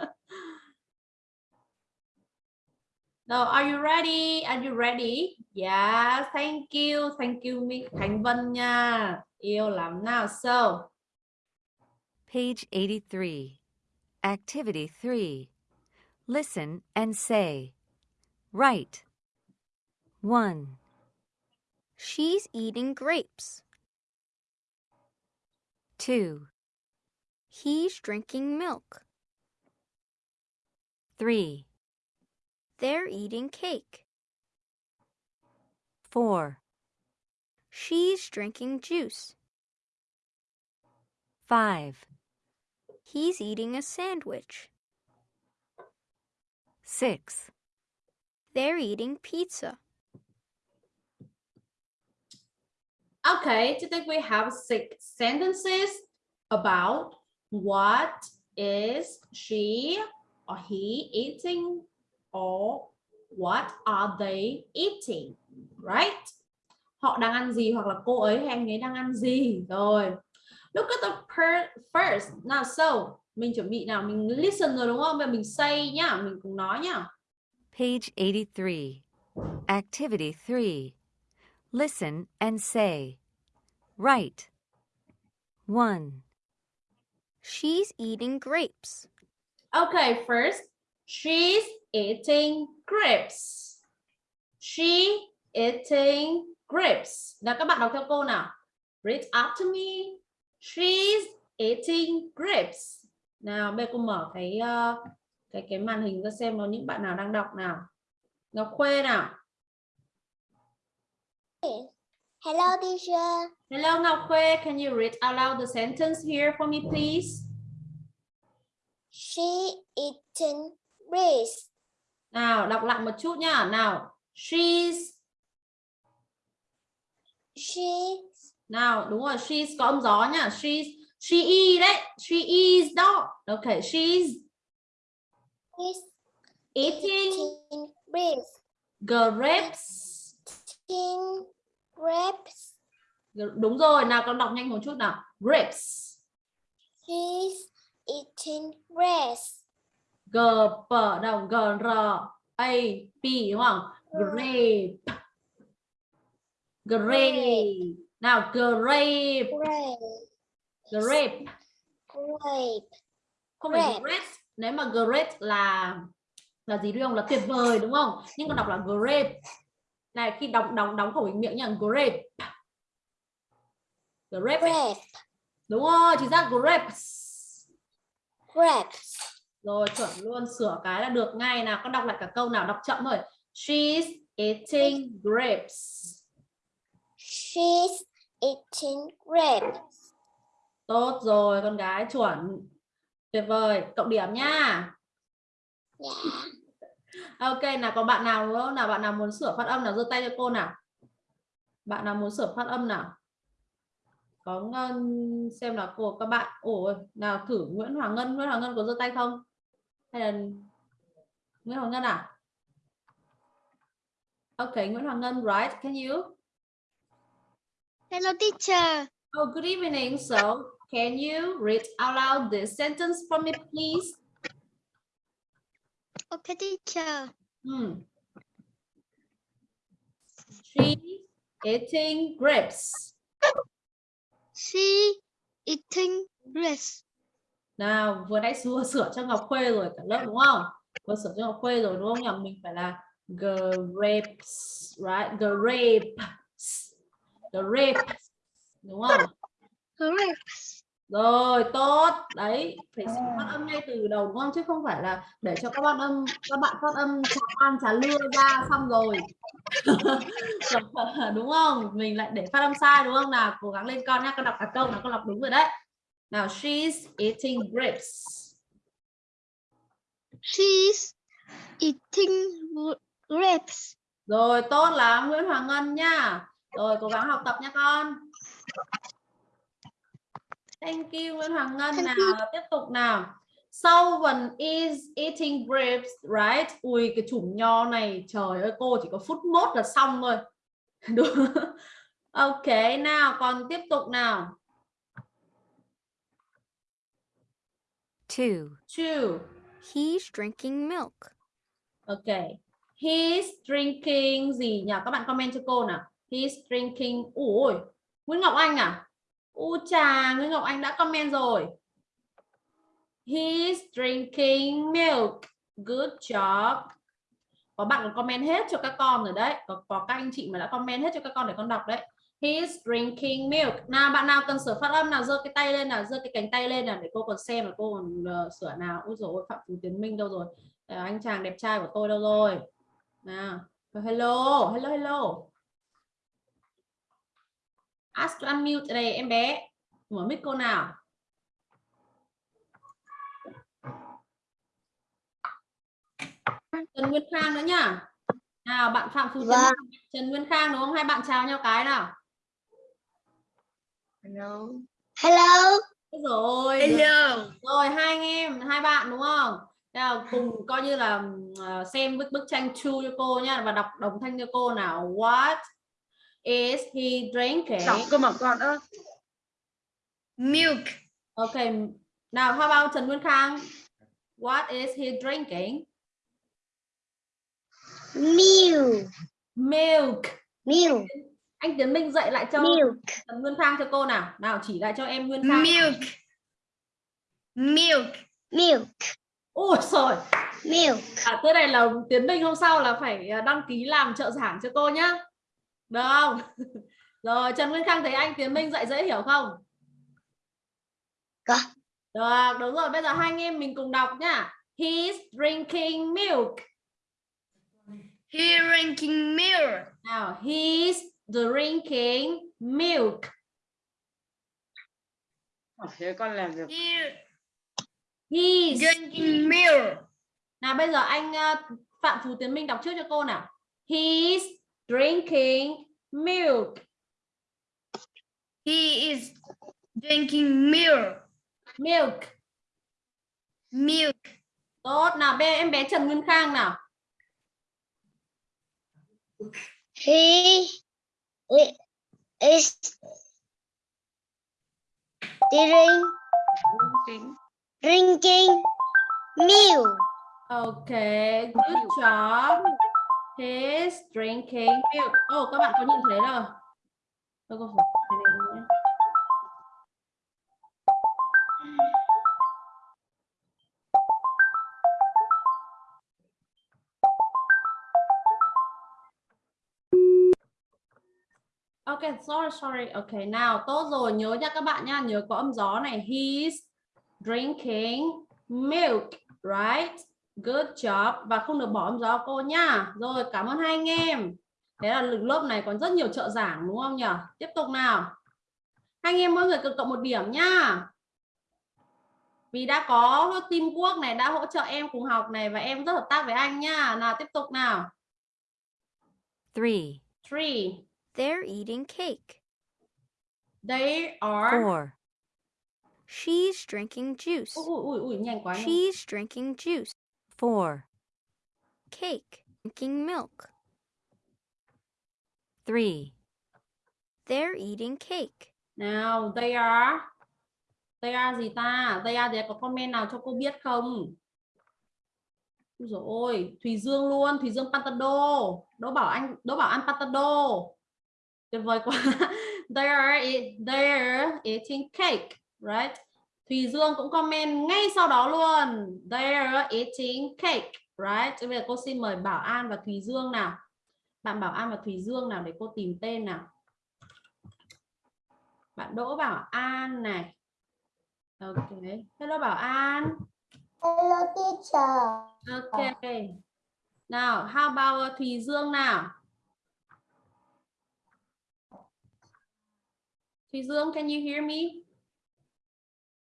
Speaker 1: No, are you ready? Are you ready? Yeah, thank you. Thank you Mi Khánh Vân nha. Yêu lắm nào. So,
Speaker 6: Page 83. Activity 3. Listen and say. Write. 1,
Speaker 3: She's eating grapes.
Speaker 6: 2,
Speaker 3: He's drinking milk.
Speaker 6: 3,
Speaker 3: They're eating cake.
Speaker 6: 4,
Speaker 3: She's drinking juice.
Speaker 6: 5,
Speaker 3: He's eating a sandwich.
Speaker 6: 6,
Speaker 3: They're eating pizza.
Speaker 1: okay, today we have six sentences about what is she or he eating or what are they eating, right? Họ đang ăn gì hoặc là cô ấy hay anh ấy đang ăn gì rồi. Look at the per first. Nào so, mình chuẩn bị nào, mình listen rồi đúng không? Bây giờ mình say nhá, mình cùng nói nhá.
Speaker 6: page 83. Activity 3. Listen and say. Write. 1,
Speaker 3: She's eating grapes.
Speaker 1: Okay, first, she's eating grapes. She eating grapes. Nào các bạn đọc theo cô nào. Read after me. She's eating grapes. Nào, bây giờ cô mở cái ờ, cái cái màn hình ra xem có những bạn nào đang đọc nào. Ngọc Khuê nào.
Speaker 3: Hello, teacher.
Speaker 1: Hello Ngọc Khuê, can you read out loud the sentence here for me please?
Speaker 3: She eating grapes.
Speaker 1: Nào, đọc lại một chút nhá. Nào, she's
Speaker 3: She
Speaker 1: Nào, đúng rồi, she's có âm gió nhá. She's she is đấy. She is đó. Okay, she's
Speaker 3: is
Speaker 1: eating
Speaker 3: eating grapes.
Speaker 1: grapes.
Speaker 3: Eating grapes.
Speaker 1: Đúng rồi, nào con đọc nhanh một chút nào. Grapes.
Speaker 3: She's eating grapes.
Speaker 1: G P đâu? G R A P đúng không? Grape. Grape. Nào, grape.
Speaker 3: Grape.
Speaker 1: Grape.
Speaker 3: Grape.
Speaker 1: Không phải
Speaker 3: Grape.
Speaker 1: Nếu mà great là là gì đúng không? Là tuyệt vời đúng không? Nhưng con đọc là grape. Này khi đóng đóng đóng khẩu hình miệng nha, grape. Grape.
Speaker 3: Grape.
Speaker 1: Đúng rồi, chính xác grapes.
Speaker 3: Grapes.
Speaker 1: Rồi chuẩn luôn, sửa cái là được ngay nào. Con đọc lại cả câu nào, đọc chậm thôi. She's eating grapes.
Speaker 3: She's eating grapes.
Speaker 1: Tốt rồi, con gái chuẩn. Tuyệt vời, cộng điểm nha.
Speaker 3: Yeah.
Speaker 1: Ok, nào có bạn nào nữa nào bạn nào muốn sửa phát âm nào giơ tay cho cô nào. Bạn nào muốn sửa phát âm nào? Có ngân xem là cô các bạn. Ôi, nào thử Nguyễn Hoàng Ngân, Nguyễn Hoàng Ngân có giơ tay không? Hay là Nguyễn Hoàng Ngân à? Ok, Nguyễn Hoàng Ngân, right? Can you?
Speaker 3: Hello, teacher.
Speaker 1: Oh, good evening. So, can you read out loud this sentence for me, please?
Speaker 3: Okay, teacher.
Speaker 1: Hmm. She eating grapes.
Speaker 3: She eating grapes.
Speaker 1: Nào, vừa nãy sửa sửa cho Ngọc Khuê rồi cả lớp đúng không? Vừa sửa cho Ngọc Khuê rồi đúng không nhỉ? Mình phải là grapes, right? Grapes. Grapes. Đúng không?
Speaker 3: Grapes.
Speaker 1: Rồi, tốt. Đấy, phải phát âm ngay từ đầu đúng không? Chứ không phải là để cho các bạn âm các bạn phát âm trà ăn trà lưa ra xong rồi. đúng không? Mình lại để phát âm sai đúng không? Nào, cố gắng lên con nhá, con đọc cả câu nào con đọc đúng rồi đấy. Nào, she's eating grapes.
Speaker 3: She's eating grapes.
Speaker 1: Rồi, tốt lắm Nguyễn Hoàng Ngân nha. rồi cố gắng học tập nha con. Thank you Nguyễn Hoàng Ngân
Speaker 3: Thank
Speaker 1: nào. tiếp tục nào. Someone is eating grapes right? Ui cái chủng nho này trời ơi cô chỉ có phút mốt là xong thôi. Đúng. Ok nào còn tiếp tục nào
Speaker 6: Two.
Speaker 1: two
Speaker 3: He's drinking milk.
Speaker 1: Ok. He's drinking gì nhỉ? Các bạn comment cho cô nào. He's drinking. Ôi. Nguyễn Ngọc Anh à? U chà, Nguyễn Ngọc Anh đã comment rồi. He's drinking milk. Good job. Có bạn còn comment hết cho các con rồi đấy. Có, có các anh chị mà đã comment hết cho các con để con đọc đấy. He's drinking milk. Nào bạn nào cần sửa phát âm nào giơ cái tay lên nào, giơ cái cánh tay lên nào để cô còn xem là cô còn uh, sửa nào. Ôi dồi ôi, Phạm Phú Tiến Minh đâu rồi? Ờ, anh chàng đẹp trai của tôi đâu rồi nào hello hello hello ask to unmute đây em bé mở mic cô nào Trần Nguyên Khang nữa nhá nào bạn Phạm Phú Tiến
Speaker 3: Vâng.
Speaker 1: Minh, Trần Nguyên Khang đúng không hai bạn chào nhau cái nào
Speaker 3: Hello. Hello.
Speaker 1: Ôi rồi được. rồi hai anh em hai bạn đúng không là cùng coi như là ờ, xem bức bức tranh chu cho cô nhá và đọc đồng thanh cho cô nào what is he drinking
Speaker 2: Đọc cơ mà con ơi.
Speaker 3: Milk.
Speaker 1: ok nào how about Trần Nguyên Khang what is he drinking
Speaker 3: Milk.
Speaker 1: milk
Speaker 3: Milk.
Speaker 1: Anh Tiến Minh dạy lại cho
Speaker 3: Milk.
Speaker 1: Nguyên Khang cho cô nào nào chỉ lại cho em Nguyên Khang
Speaker 3: Milk. Milk. Milk.
Speaker 1: ôi rồi
Speaker 3: Milk.
Speaker 1: à, thế này là Tiến Minh hôm sau là phải à, đăng ký làm trợ giảng cho cô nhá được không rồi Trần Nguyên Khang thấy anh Tiến Minh dạy dễ hiểu không
Speaker 3: Có.
Speaker 1: được đúng rồi bây giờ hai anh em mình cùng đọc nhá he's drinking milk
Speaker 3: He drinking milk.
Speaker 1: nào he's drinking milk
Speaker 2: Thế con làm.
Speaker 3: He
Speaker 1: he's
Speaker 3: drinking milk.
Speaker 1: nào bây giờ anh à, Phạm Phú Tiến Minh đọc trước cho cô nào he's drinking milk
Speaker 3: He is drinking milk.
Speaker 1: milk
Speaker 3: Milk.
Speaker 1: tốt nào bé em bé Trần Nguyên Khang nào
Speaker 3: He i- is drink, drinking milk.
Speaker 1: Okay, good job. He's drinking milk. Oh, các bạn có nhìn thấy rồi. Tôi có phải Okay, sorry, sorry. Okay, nào tốt rồi, nhớ nha các bạn nha, nhớ có âm gió này. He's drinking milk, right? Good job và không được bỏ âm gió cô nha. Rồi, cảm ơn hai anh em. Thế là lực lớp này còn rất nhiều trợ giảng đúng không nhỉ? Tiếp tục nào. Hai anh em mỗi người cực cộng một điểm nhá. Vì đã có teamwork này, đã hỗ trợ em cùng học này và em rất hợp tác với anh nha. Nào tiếp tục nào.
Speaker 6: Three.
Speaker 1: Three.
Speaker 3: They're eating cake.
Speaker 1: They are
Speaker 6: Four.
Speaker 3: She's drinking juice.
Speaker 1: Ui, ui, ui, nhanh quá.
Speaker 3: She's drinking juice.
Speaker 6: Four.
Speaker 3: Cake. Drinking milk.
Speaker 6: Three.
Speaker 3: They're eating cake.
Speaker 1: Nào, they are They are gì ta? They are thì có comment nào cho cô biết không? Ôi dồi ôi, Thùy Dương luôn, Thùy Dương Pantado. Đỗ bảo anh, Đỗ bảo ăn Pantado. Tuyệt vời quá. They are, they are eating cake, right? Thùy Dương cũng comment ngay sau đó luôn. They are eating cake, right? Bây giờ cô xin mời Bảo An và Thùy Dương nào. Bạn Bảo An và Thùy Dương nào để cô tìm tên nào. Bạn Đỗ Bảo An này. Ok. Hello Bảo An.
Speaker 3: Hello teacher.
Speaker 1: Ok. Nào, how about Thùy Dương nào? Thùy Dương, can you hear me?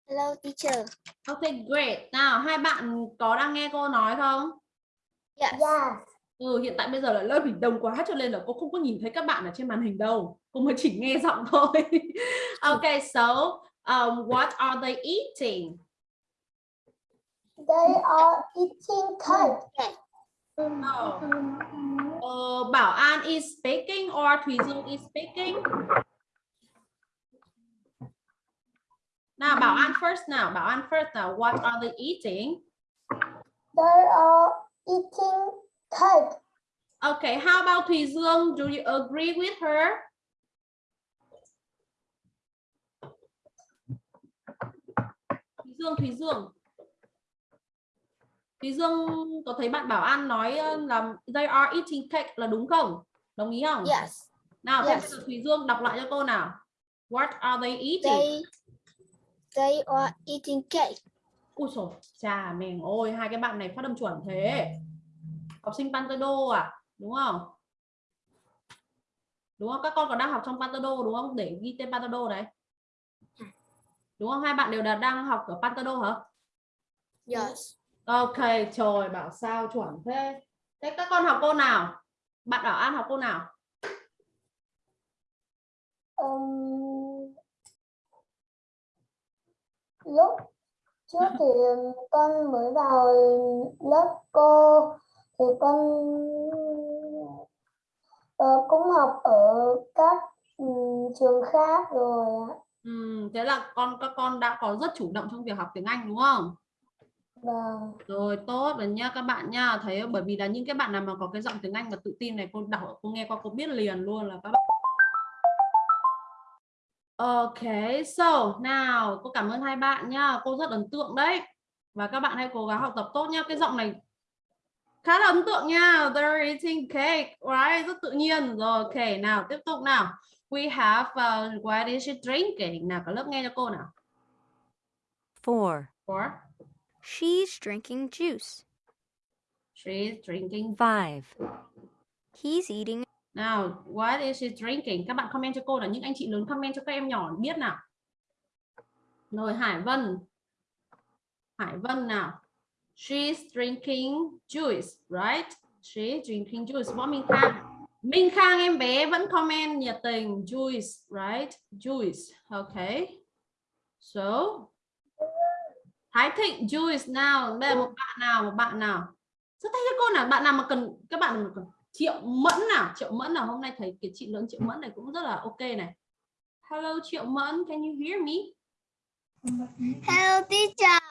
Speaker 3: Hello teacher.
Speaker 1: Ok, great. Nào, hai bạn có đang nghe cô nói không?
Speaker 3: Yes.
Speaker 1: Ừ, hiện tại bây giờ là lớp mình đông quá cho nên là cô không có nhìn thấy các bạn ở trên màn hình đâu. Cô mới chỉ nghe giọng thôi. okay, so um, what are they eating?
Speaker 3: They are eating cake.
Speaker 1: Oh. Uh, Bảo An is speaking or Thùy Dương is speaking? Nào Bảo An first nào, Bảo An first nào. What are they eating?
Speaker 3: They are eating cake.
Speaker 1: Okay, how about Thùy Dương? Do you agree with her? Thùy Dương, Thùy Dương. Thùy Dương có thấy bạn Bảo An nói ờ, là they are eating cake là đúng không? Đồng ý không?
Speaker 3: Yes.
Speaker 1: Nào,
Speaker 3: Yes.
Speaker 1: yes. Thùy Dương đọc lại cho cô nào. What are they eating?
Speaker 3: They they are eating cake.
Speaker 1: Ui dồi, chà mình ôi hai cái bạn này phát âm chuẩn thế. Học sinh Pantado à? Đúng không? Đúng không? Các con còn đang học trong Pantado đúng không? Để ghi tên Pantado đấy. Đúng không? Hai bạn đều đang học ở Pantado hả?
Speaker 3: Yes.
Speaker 1: Ok, trời bảo sao chuẩn thế. Thế các con học cô nào? Bạn Bảo An học cô nào?
Speaker 3: Um, lúc trước thì con mới vào lớp cô thì con ờ, cũng học ở các ừm, trường khác rồi ạ.
Speaker 1: Ừm, thế là con các con đã có rất chủ động trong việc học tiếng Anh đúng không?
Speaker 3: Vâng.
Speaker 1: Rồi tốt rồi nha các bạn nha. Thấy bởi vì là những cái bạn nào mà có cái giọng tiếng Anh và tự tin này cô đọc cô nghe qua cô biết liền luôn là các bạn. Ok, so nào cô cảm ơn hai bạn nha. Cô rất ấn tượng đấy. Và các bạn hãy cố gắng học tập tốt nhá. Cái giọng này khá là ấn tượng nha. They're eating cake, right? Rất tự nhiên. Rồi, ok, nào tiếp tục nào. We have uh, what is she drinking? Nào cả lớp nghe cho cô nào.
Speaker 6: 4.
Speaker 1: Four.
Speaker 7: She's drinking juice.
Speaker 1: She's drinking
Speaker 6: 5.
Speaker 7: He's eating
Speaker 1: nào, what is she drinking? Các bạn comment cho cô là những anh chị lớn comment cho các em nhỏ biết nào. Rồi Hải Vân. Hải Vân nào. She's drinking juice, right? She's drinking juice. Võ Minh Khang. Minh Khang em bé vẫn comment nhiệt tình juice, right? Juice. Okay. So Thái Thịnh juice nào. Đây là một bạn nào, một bạn nào. Rất thích cho cô nào, bạn nào mà cần các bạn mà cần Triệu Mẫn nào, Triệu Mẫn nào hôm nay thấy cái chị lớn Triệu Mẫn này cũng rất là ok này. Hello Triệu Mẫn, can you hear me?
Speaker 3: Hello teacher.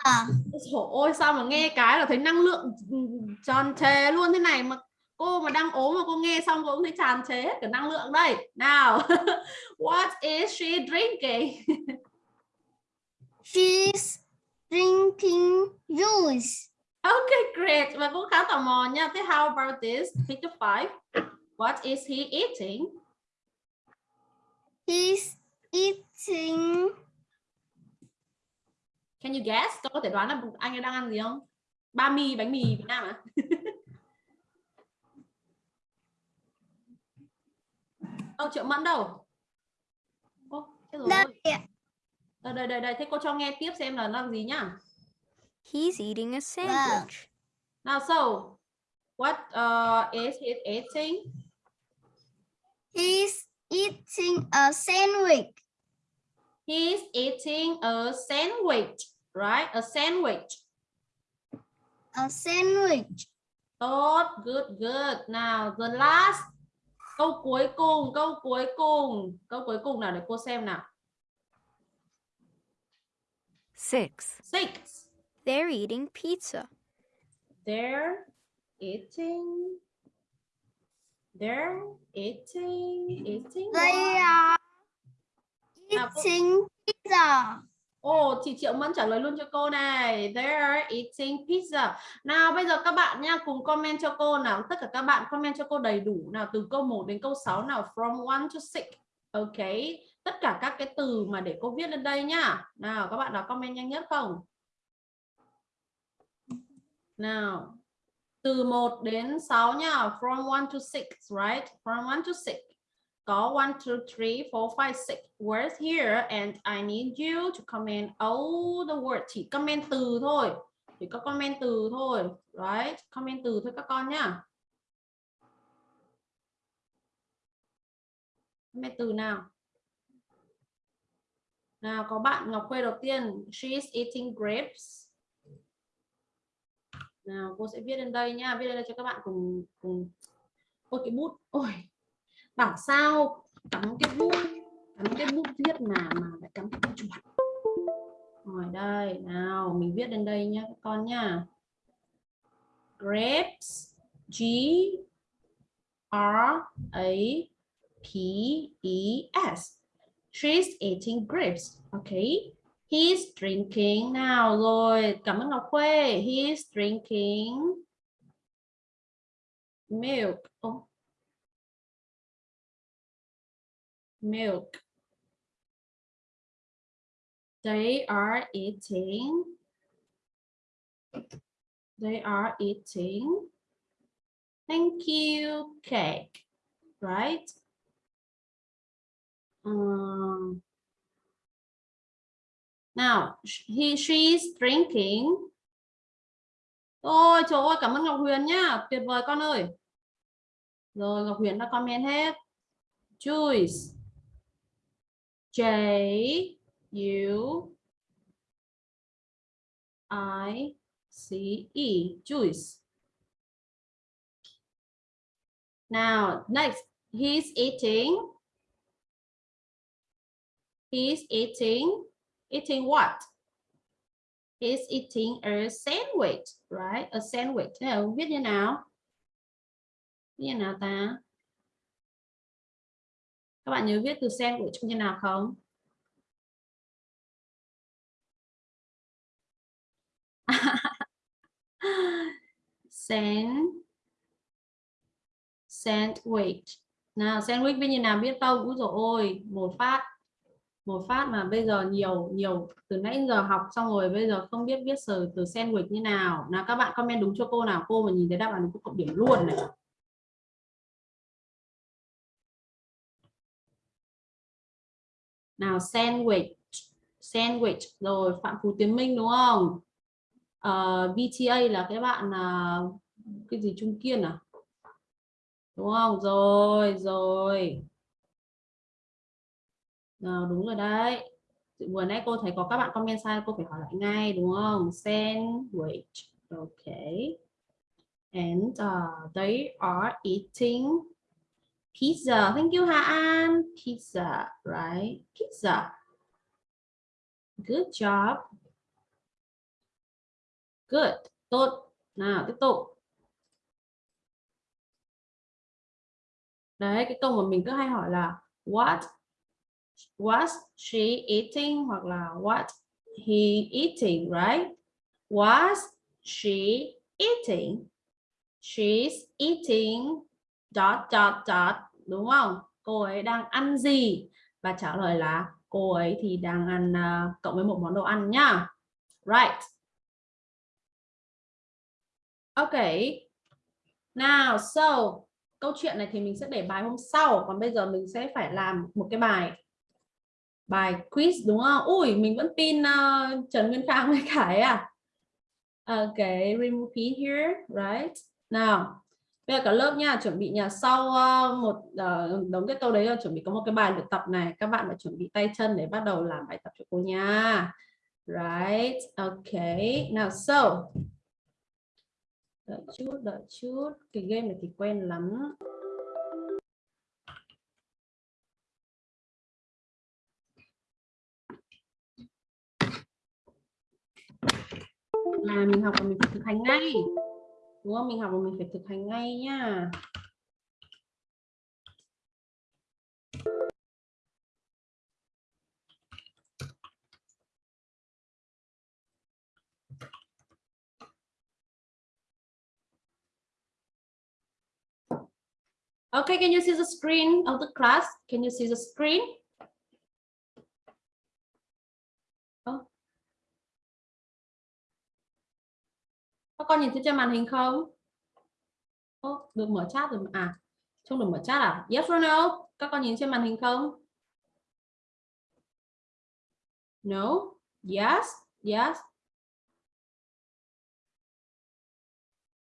Speaker 1: Trời ơi sao mà nghe cái là thấy năng lượng ừ, tràn trề luôn thế này mà cô mà đang ốm mà cô nghe xong cô cũng thấy tràn trề hết cả năng lượng đây. Nào, what is she drinking?
Speaker 3: She's drinking juice.
Speaker 1: Okay, great. Và cũng khá tò mò nha. Thế how about this? Picture 5. What is he eating?
Speaker 3: He's eating
Speaker 1: Can you guess? Tôi có thể đoán là anh ấy đang ăn gì không? Ba mi bánh mì Việt Nam à? Đâu Triệu Mẫn đâu? Ô, chết rồi.
Speaker 3: Đây
Speaker 1: Đây, đây, đây, đây. Thế cô cho nghe tiếp xem là làm gì nhá.
Speaker 7: He's eating a sandwich.
Speaker 1: Nào, so, what uh, is he eating?
Speaker 3: He's eating a sandwich.
Speaker 1: He's eating a sandwich, right? A sandwich.
Speaker 3: A sandwich.
Speaker 1: Tốt, good, good. Nào, the last. Câu cuối cùng, câu cuối cùng. Câu cuối cùng nào để cô xem nào.
Speaker 6: 6.
Speaker 1: Six.
Speaker 7: They're eating pizza.
Speaker 1: They're eating. They're eating. Eating.
Speaker 3: They are eating pizza.
Speaker 1: Ồ, chị Triệu Mẫn trả lời luôn cho cô này. They're eating pizza. Nào bây giờ các bạn nha, cùng comment cho cô nào. Tất cả các bạn comment cho cô đầy đủ nào từ câu 1 đến câu 6 nào. From 1 to 6. Ok. Tất cả các cái từ mà để cô viết lên đây nhá. Nào các bạn nào comment nhanh nhất không? Nào, từ 1 đến 6 nhá. From 1 to 6, right? From 1 to 6. Có 1, 2, 3, 4, 5, 6 words here. And I need you to comment all the words. Chỉ comment từ thôi. Chỉ có comment từ thôi. Right? Comment từ thôi các con nhá. Comment từ nào. Nào, có bạn Ngọc Khuê đầu tiên. She is eating grapes nào, cô sẽ viết lên đây nha. Viết lên đây cho các bạn cùng cùng ôi, cái bút, ôi, bảo sao? Cắm cái bút, cắm cái bút viết mà mà lại cắm cái bút chuột rồi đây, nào, mình viết lên đây nhá, các con nhá grapes, G, R, A, P E S. She's eating grapes. Okay he's drinking nào rồi cảm ơn Ngọc Khuê. He's drinking milk. Oh. milk. They are eating. They are eating. Thank you cake. Right? Um, now he she's drinking. Ôi, trời ơi, cảm ơn Ngọc Huyền nhá, tuyệt vời con ơi. Rồi, Ngọc Huyền đã comment hết. Juice. J U I C E. Juice. Now, next, he's eating. He's eating eating what? He's eating a sandwich, right? A sandwich. Thế là viết như nào? Viết như nào ta? Các bạn nhớ viết từ sandwich như nào không? Sand sandwich. Nào, sandwich viết như nào? Biết không úi rồi ôi, một phát một phát mà bây giờ nhiều nhiều từ nãy giờ học xong rồi bây giờ không biết viết từ từ sandwich như nào. Nào các bạn comment đúng cho cô nào cô mà nhìn thấy đáp án cô cộng điểm luôn này. Nào sandwich sandwich rồi phạm phú tiến minh đúng không? Ờ, uh, VTA là cái bạn uh, cái gì trung kiên à? Đúng không? Rồi rồi nào đúng rồi đấy. Vừa nãy cô thấy có các bạn comment sai cô phải hỏi lại ngay đúng không? Sandwich okay and uh, they are eating pizza. Thank you Hà An. Pizza right? Pizza. Good job. Good. Tốt. Nào tiếp tục. Đấy cái câu mà mình cứ hay hỏi là what was she eating? Hoặc là what he eating right? Was she eating? She's eating dot dot dot đúng không? Cô ấy đang ăn gì? Và trả lời là cô ấy thì đang ăn uh, cộng với một món đồ ăn nhá right. Okay now so câu chuyện này thì mình sẽ để bài hôm sau. Còn bây giờ mình sẽ phải làm một cái bài bài quiz đúng không? Ui mình vẫn tin uh, Trần Nguyên Khang với Khải à? Okay remove P here right? Nào bây giờ cả lớp nha chuẩn bị nhà sau uh, một uh, đống cái câu đấy là chuẩn bị có một cái bài luyện tập này các bạn phải chuẩn bị tay chân để bắt đầu làm bài tập cho cô nha. Right okay nào so. Đợi chút đợi chút cái game này thì quen lắm. Là mình học và mình phải thực hành ngay đúng không mình học và mình phải thực hành ngay nhá Okay, can you see the screen of the class? Can you see the screen? Các con nhìn thấy trên màn hình không? Oh, được mở chat rồi. À, không được mở chat à? Yes or no? Các con nhìn trên màn hình không? No? Yes? Yes?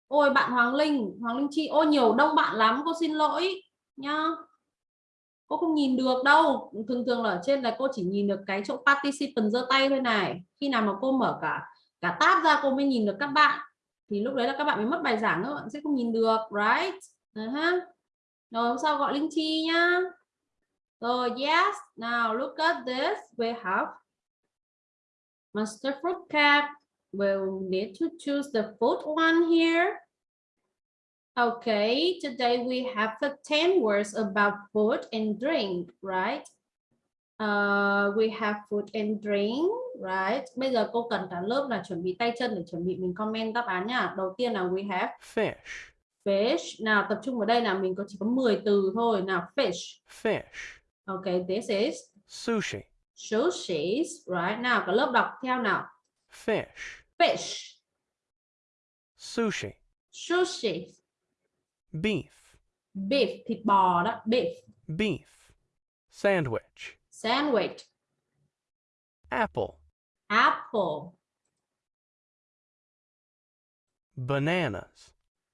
Speaker 1: ôi bạn Hoàng Linh Hoàng Linh Chi ôi nhiều đông bạn lắm cô xin lỗi nhá cô không nhìn được đâu thường thường là ở trên là cô chỉ nhìn được cái chỗ participant giơ tay thôi này khi nào mà cô mở cả cả tab ra cô mới nhìn được các bạn thì lúc đấy là các bạn mới mất bài giảng các bạn sẽ không nhìn được right? Uh -huh. rồi hôm sau gọi linh chi nhá. Rồi yes now look at this. We have Master fruit cap. We'll need to choose the fourth one here. Okay, today we have the 10 words about food and drink, right? Uh, we have food and drink, right? Bây giờ cô cần cả lớp là chuẩn bị tay chân để chuẩn bị mình comment đáp án nhá. Đầu tiên là we have
Speaker 8: fish,
Speaker 1: fish. Nào tập trung vào đây là mình có chỉ có 10 từ thôi. Nào fish.
Speaker 8: fish,
Speaker 1: Okay, this is
Speaker 8: sushi,
Speaker 1: sushi, right? Nào cả lớp đọc theo nào.
Speaker 8: fish,
Speaker 1: Fish,
Speaker 8: sushi,
Speaker 1: sushi,
Speaker 8: beef,
Speaker 1: beef, thịt bò đó, beef.
Speaker 8: beef, sandwich,
Speaker 1: Sandwich,
Speaker 8: apple,
Speaker 1: apple,
Speaker 8: bananas,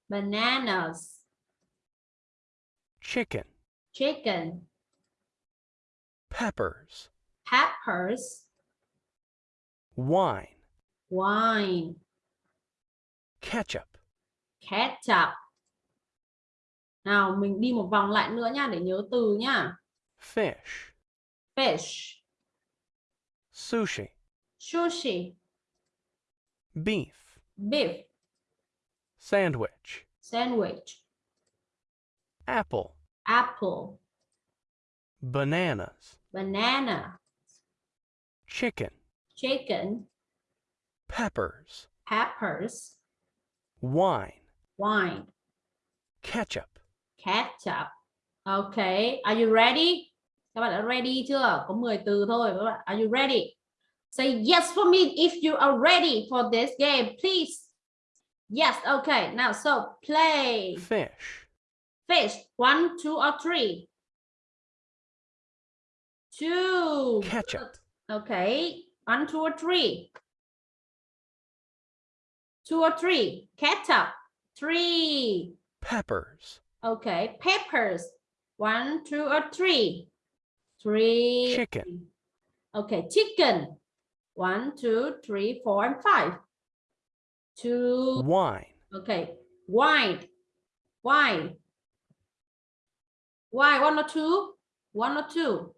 Speaker 1: bananas,
Speaker 8: chicken,
Speaker 1: chicken,
Speaker 8: peppers,
Speaker 1: peppers,
Speaker 8: wine,
Speaker 1: wine,
Speaker 8: ketchup,
Speaker 1: ketchup. Nào mình đi một vòng lại nữa nha để nhớ từ nhá.
Speaker 8: fish,
Speaker 1: Fish,
Speaker 8: sushi,
Speaker 1: sushi,
Speaker 8: beef,
Speaker 1: beef,
Speaker 8: sandwich,
Speaker 1: sandwich,
Speaker 8: apple,
Speaker 1: apple,
Speaker 8: bananas,
Speaker 1: banana,
Speaker 8: chicken,
Speaker 1: chicken,
Speaker 8: peppers,
Speaker 1: peppers,
Speaker 8: wine,
Speaker 1: wine,
Speaker 8: ketchup,
Speaker 1: ketchup. Okay, are you ready? Các bạn đã ready chưa? Có 10 từ thôi các bạn. Are you ready? Say yes for me if you are ready for this game, please. Yes, okay. Now, so play.
Speaker 8: fish,
Speaker 1: Fish. One, two, or three. Two.
Speaker 8: ketchup,
Speaker 1: Okay. One, two, or three. Two or three. Ketchup. Three.
Speaker 8: peppers,
Speaker 1: Okay. Peppers. One, two, or three. Three.
Speaker 8: Chicken.
Speaker 1: Okay. Chicken. One, two, three, four, and five. Two.
Speaker 8: wine,
Speaker 1: Okay. Wine. Wine. Why? One or two? One or two?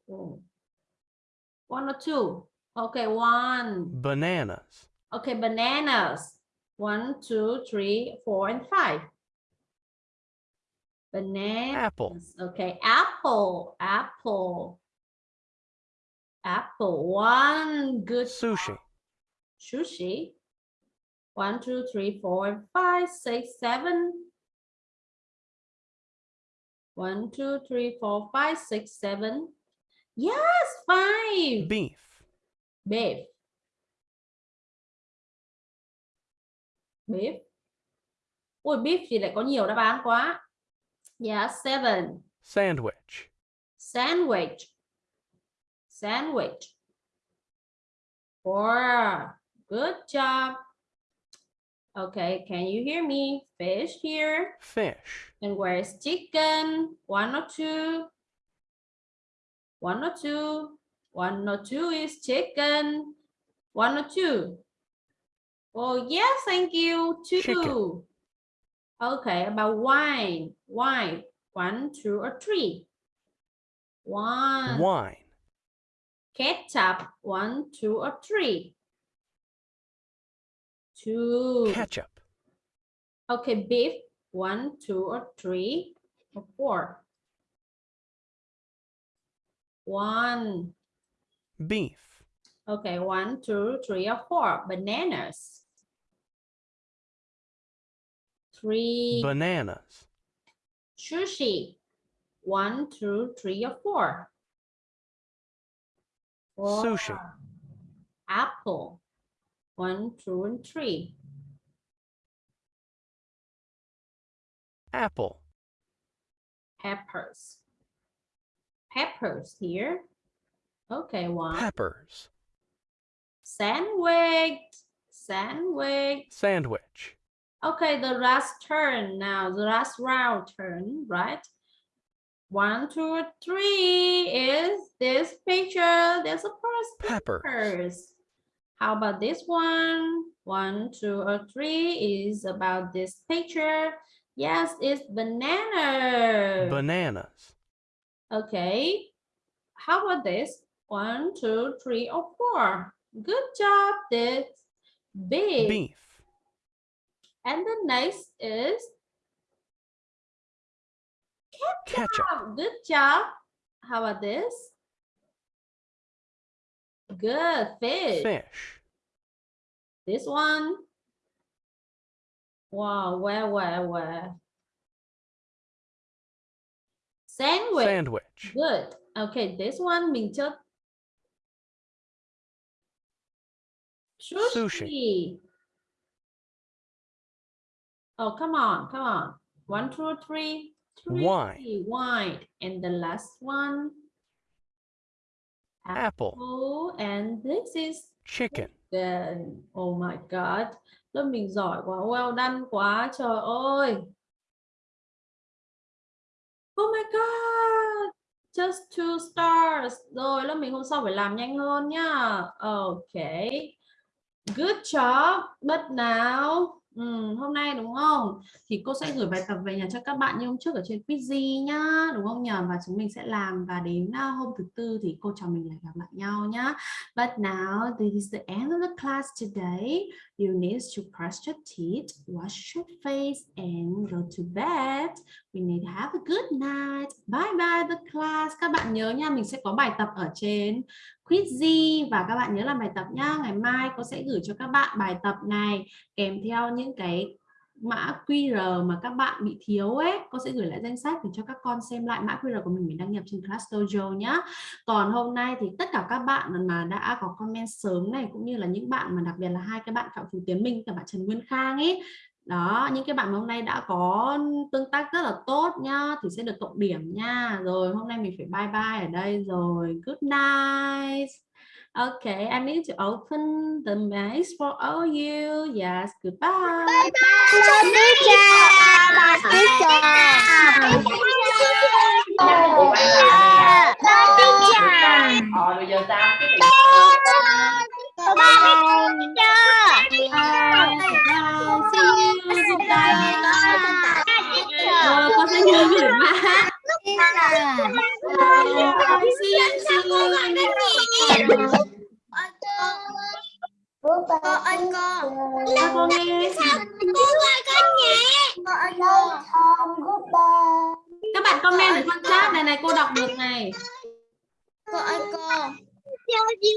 Speaker 1: One or two? Okay. One.
Speaker 8: bananas,
Speaker 1: Okay. Bananas. One, two, three, four, and five. Banana.
Speaker 8: apple,
Speaker 1: Okay. Apple. Apple. Apple. One. Good.
Speaker 8: sushi,
Speaker 1: Sushi. One, two, three, four, five, six, seven. One, two, three, four, five, six, seven. Yes, five.
Speaker 8: beef,
Speaker 1: Beef. Beef. Ui, beef thì lại có nhiều đáp án quá. Yeah, seven.
Speaker 8: sandwich,
Speaker 1: Sandwich. Sandwich. Four. Good job. Okay, can you hear me? Fish here.
Speaker 8: fish,
Speaker 1: And where's chicken? One or two? One or two? One or two is chicken. One or two? Oh, yes, thank you. Two.
Speaker 8: Chicken.
Speaker 1: Okay, about wine. Wine. One, two, or three? One.
Speaker 8: wine,
Speaker 1: Ketchup. One, two, or three? Two.
Speaker 8: ketchup,
Speaker 1: Okay, beef. One, two, or three, or four. One.
Speaker 8: beef,
Speaker 1: Okay, one, two, three, or four. Bananas. Three.
Speaker 8: bananas,
Speaker 1: Sushi. One, two, three, or four. Four.
Speaker 8: Sushi.
Speaker 1: Apple. One, two, and three.
Speaker 8: apple,
Speaker 1: Peppers. Peppers here. Okay, one.
Speaker 8: peppers,
Speaker 1: Sandwich. Sandwich.
Speaker 8: sandwich,
Speaker 1: Okay, the last turn now, the last round turn, right? One, two, three is this picture. There's a person.
Speaker 8: Pepper.
Speaker 1: peppers. How about this one? One, two, or three is about this picture. Yes, it's banana.
Speaker 8: Bananas.
Speaker 1: okay. How about this? One, two, three, or four. Good job. This big.
Speaker 8: Beef.
Speaker 1: And the next is
Speaker 8: Ketchup.
Speaker 1: Oh, good job. How about this? Good fish.
Speaker 8: Fish.
Speaker 1: This one. Wow, where, where, where? Sandwich.
Speaker 8: Sandwich.
Speaker 1: Good. Okay, this one mình Sushi.
Speaker 8: Sushi.
Speaker 1: Oh, come on, come on. One, two, three. Three.
Speaker 8: Wine.
Speaker 1: Wine. And the last one.
Speaker 8: Apple.
Speaker 1: apple. And this is
Speaker 8: Chicken.
Speaker 1: chicken. Oh my God. Lớp mình giỏi quá. Well done quá. Trời ơi. Oh my God. Just two stars. Rồi, lớp mình hôm sau phải làm nhanh hơn nhá. Okay. Good job. But now, ừ, hôm nay đúng không? Thì cô sẽ gửi bài tập về nhà cho các bạn như hôm trước ở trên Quizy nhá. Đúng không nhờ? Và chúng mình sẽ làm và đến à, hôm thứ tư thì cô trò mình lại gặp lại nhau nhá. But now, this is the end of the class today. You need to brush your teeth, wash your face, and go to bed. We need to have a good night. Bye bye the class. Các bạn nhớ nha, mình sẽ có bài tập ở trên Quizzy và các bạn nhớ làm bài tập nhá. Ngày mai cô sẽ gửi cho các bạn bài tập này kèm theo những cái mã QR mà các bạn bị thiếu ấy. Cô sẽ gửi lại danh sách để cho các con xem lại mã QR của mình mình đăng nhập trên Class Dojo nhá. Còn hôm nay thì tất cả các bạn mà đã có comment sớm này, cũng như là những bạn mà đặc biệt là hai cái bạn Phạm Phú Tiến Minh và bạn Trần Nguyên Khang ấy, đó, những cái bạn hôm nay đã có tương tác rất là tốt nhá, thì sẽ được cộng điểm nha rồi, hôm nay mình phải bye bye ở đây rồi good night Okay, I need to open the mic for all you. Yes, goodbye.
Speaker 2: Ờ,
Speaker 3: Bye bye teacher.
Speaker 1: Bye. See you. Goodbye. Rồi, con sẽ nhớ gửi mã. Bye. See you soon. Con nghe. Các bạn comment ở trong chat này này cô đọc được này.
Speaker 3: Cô ơi cô.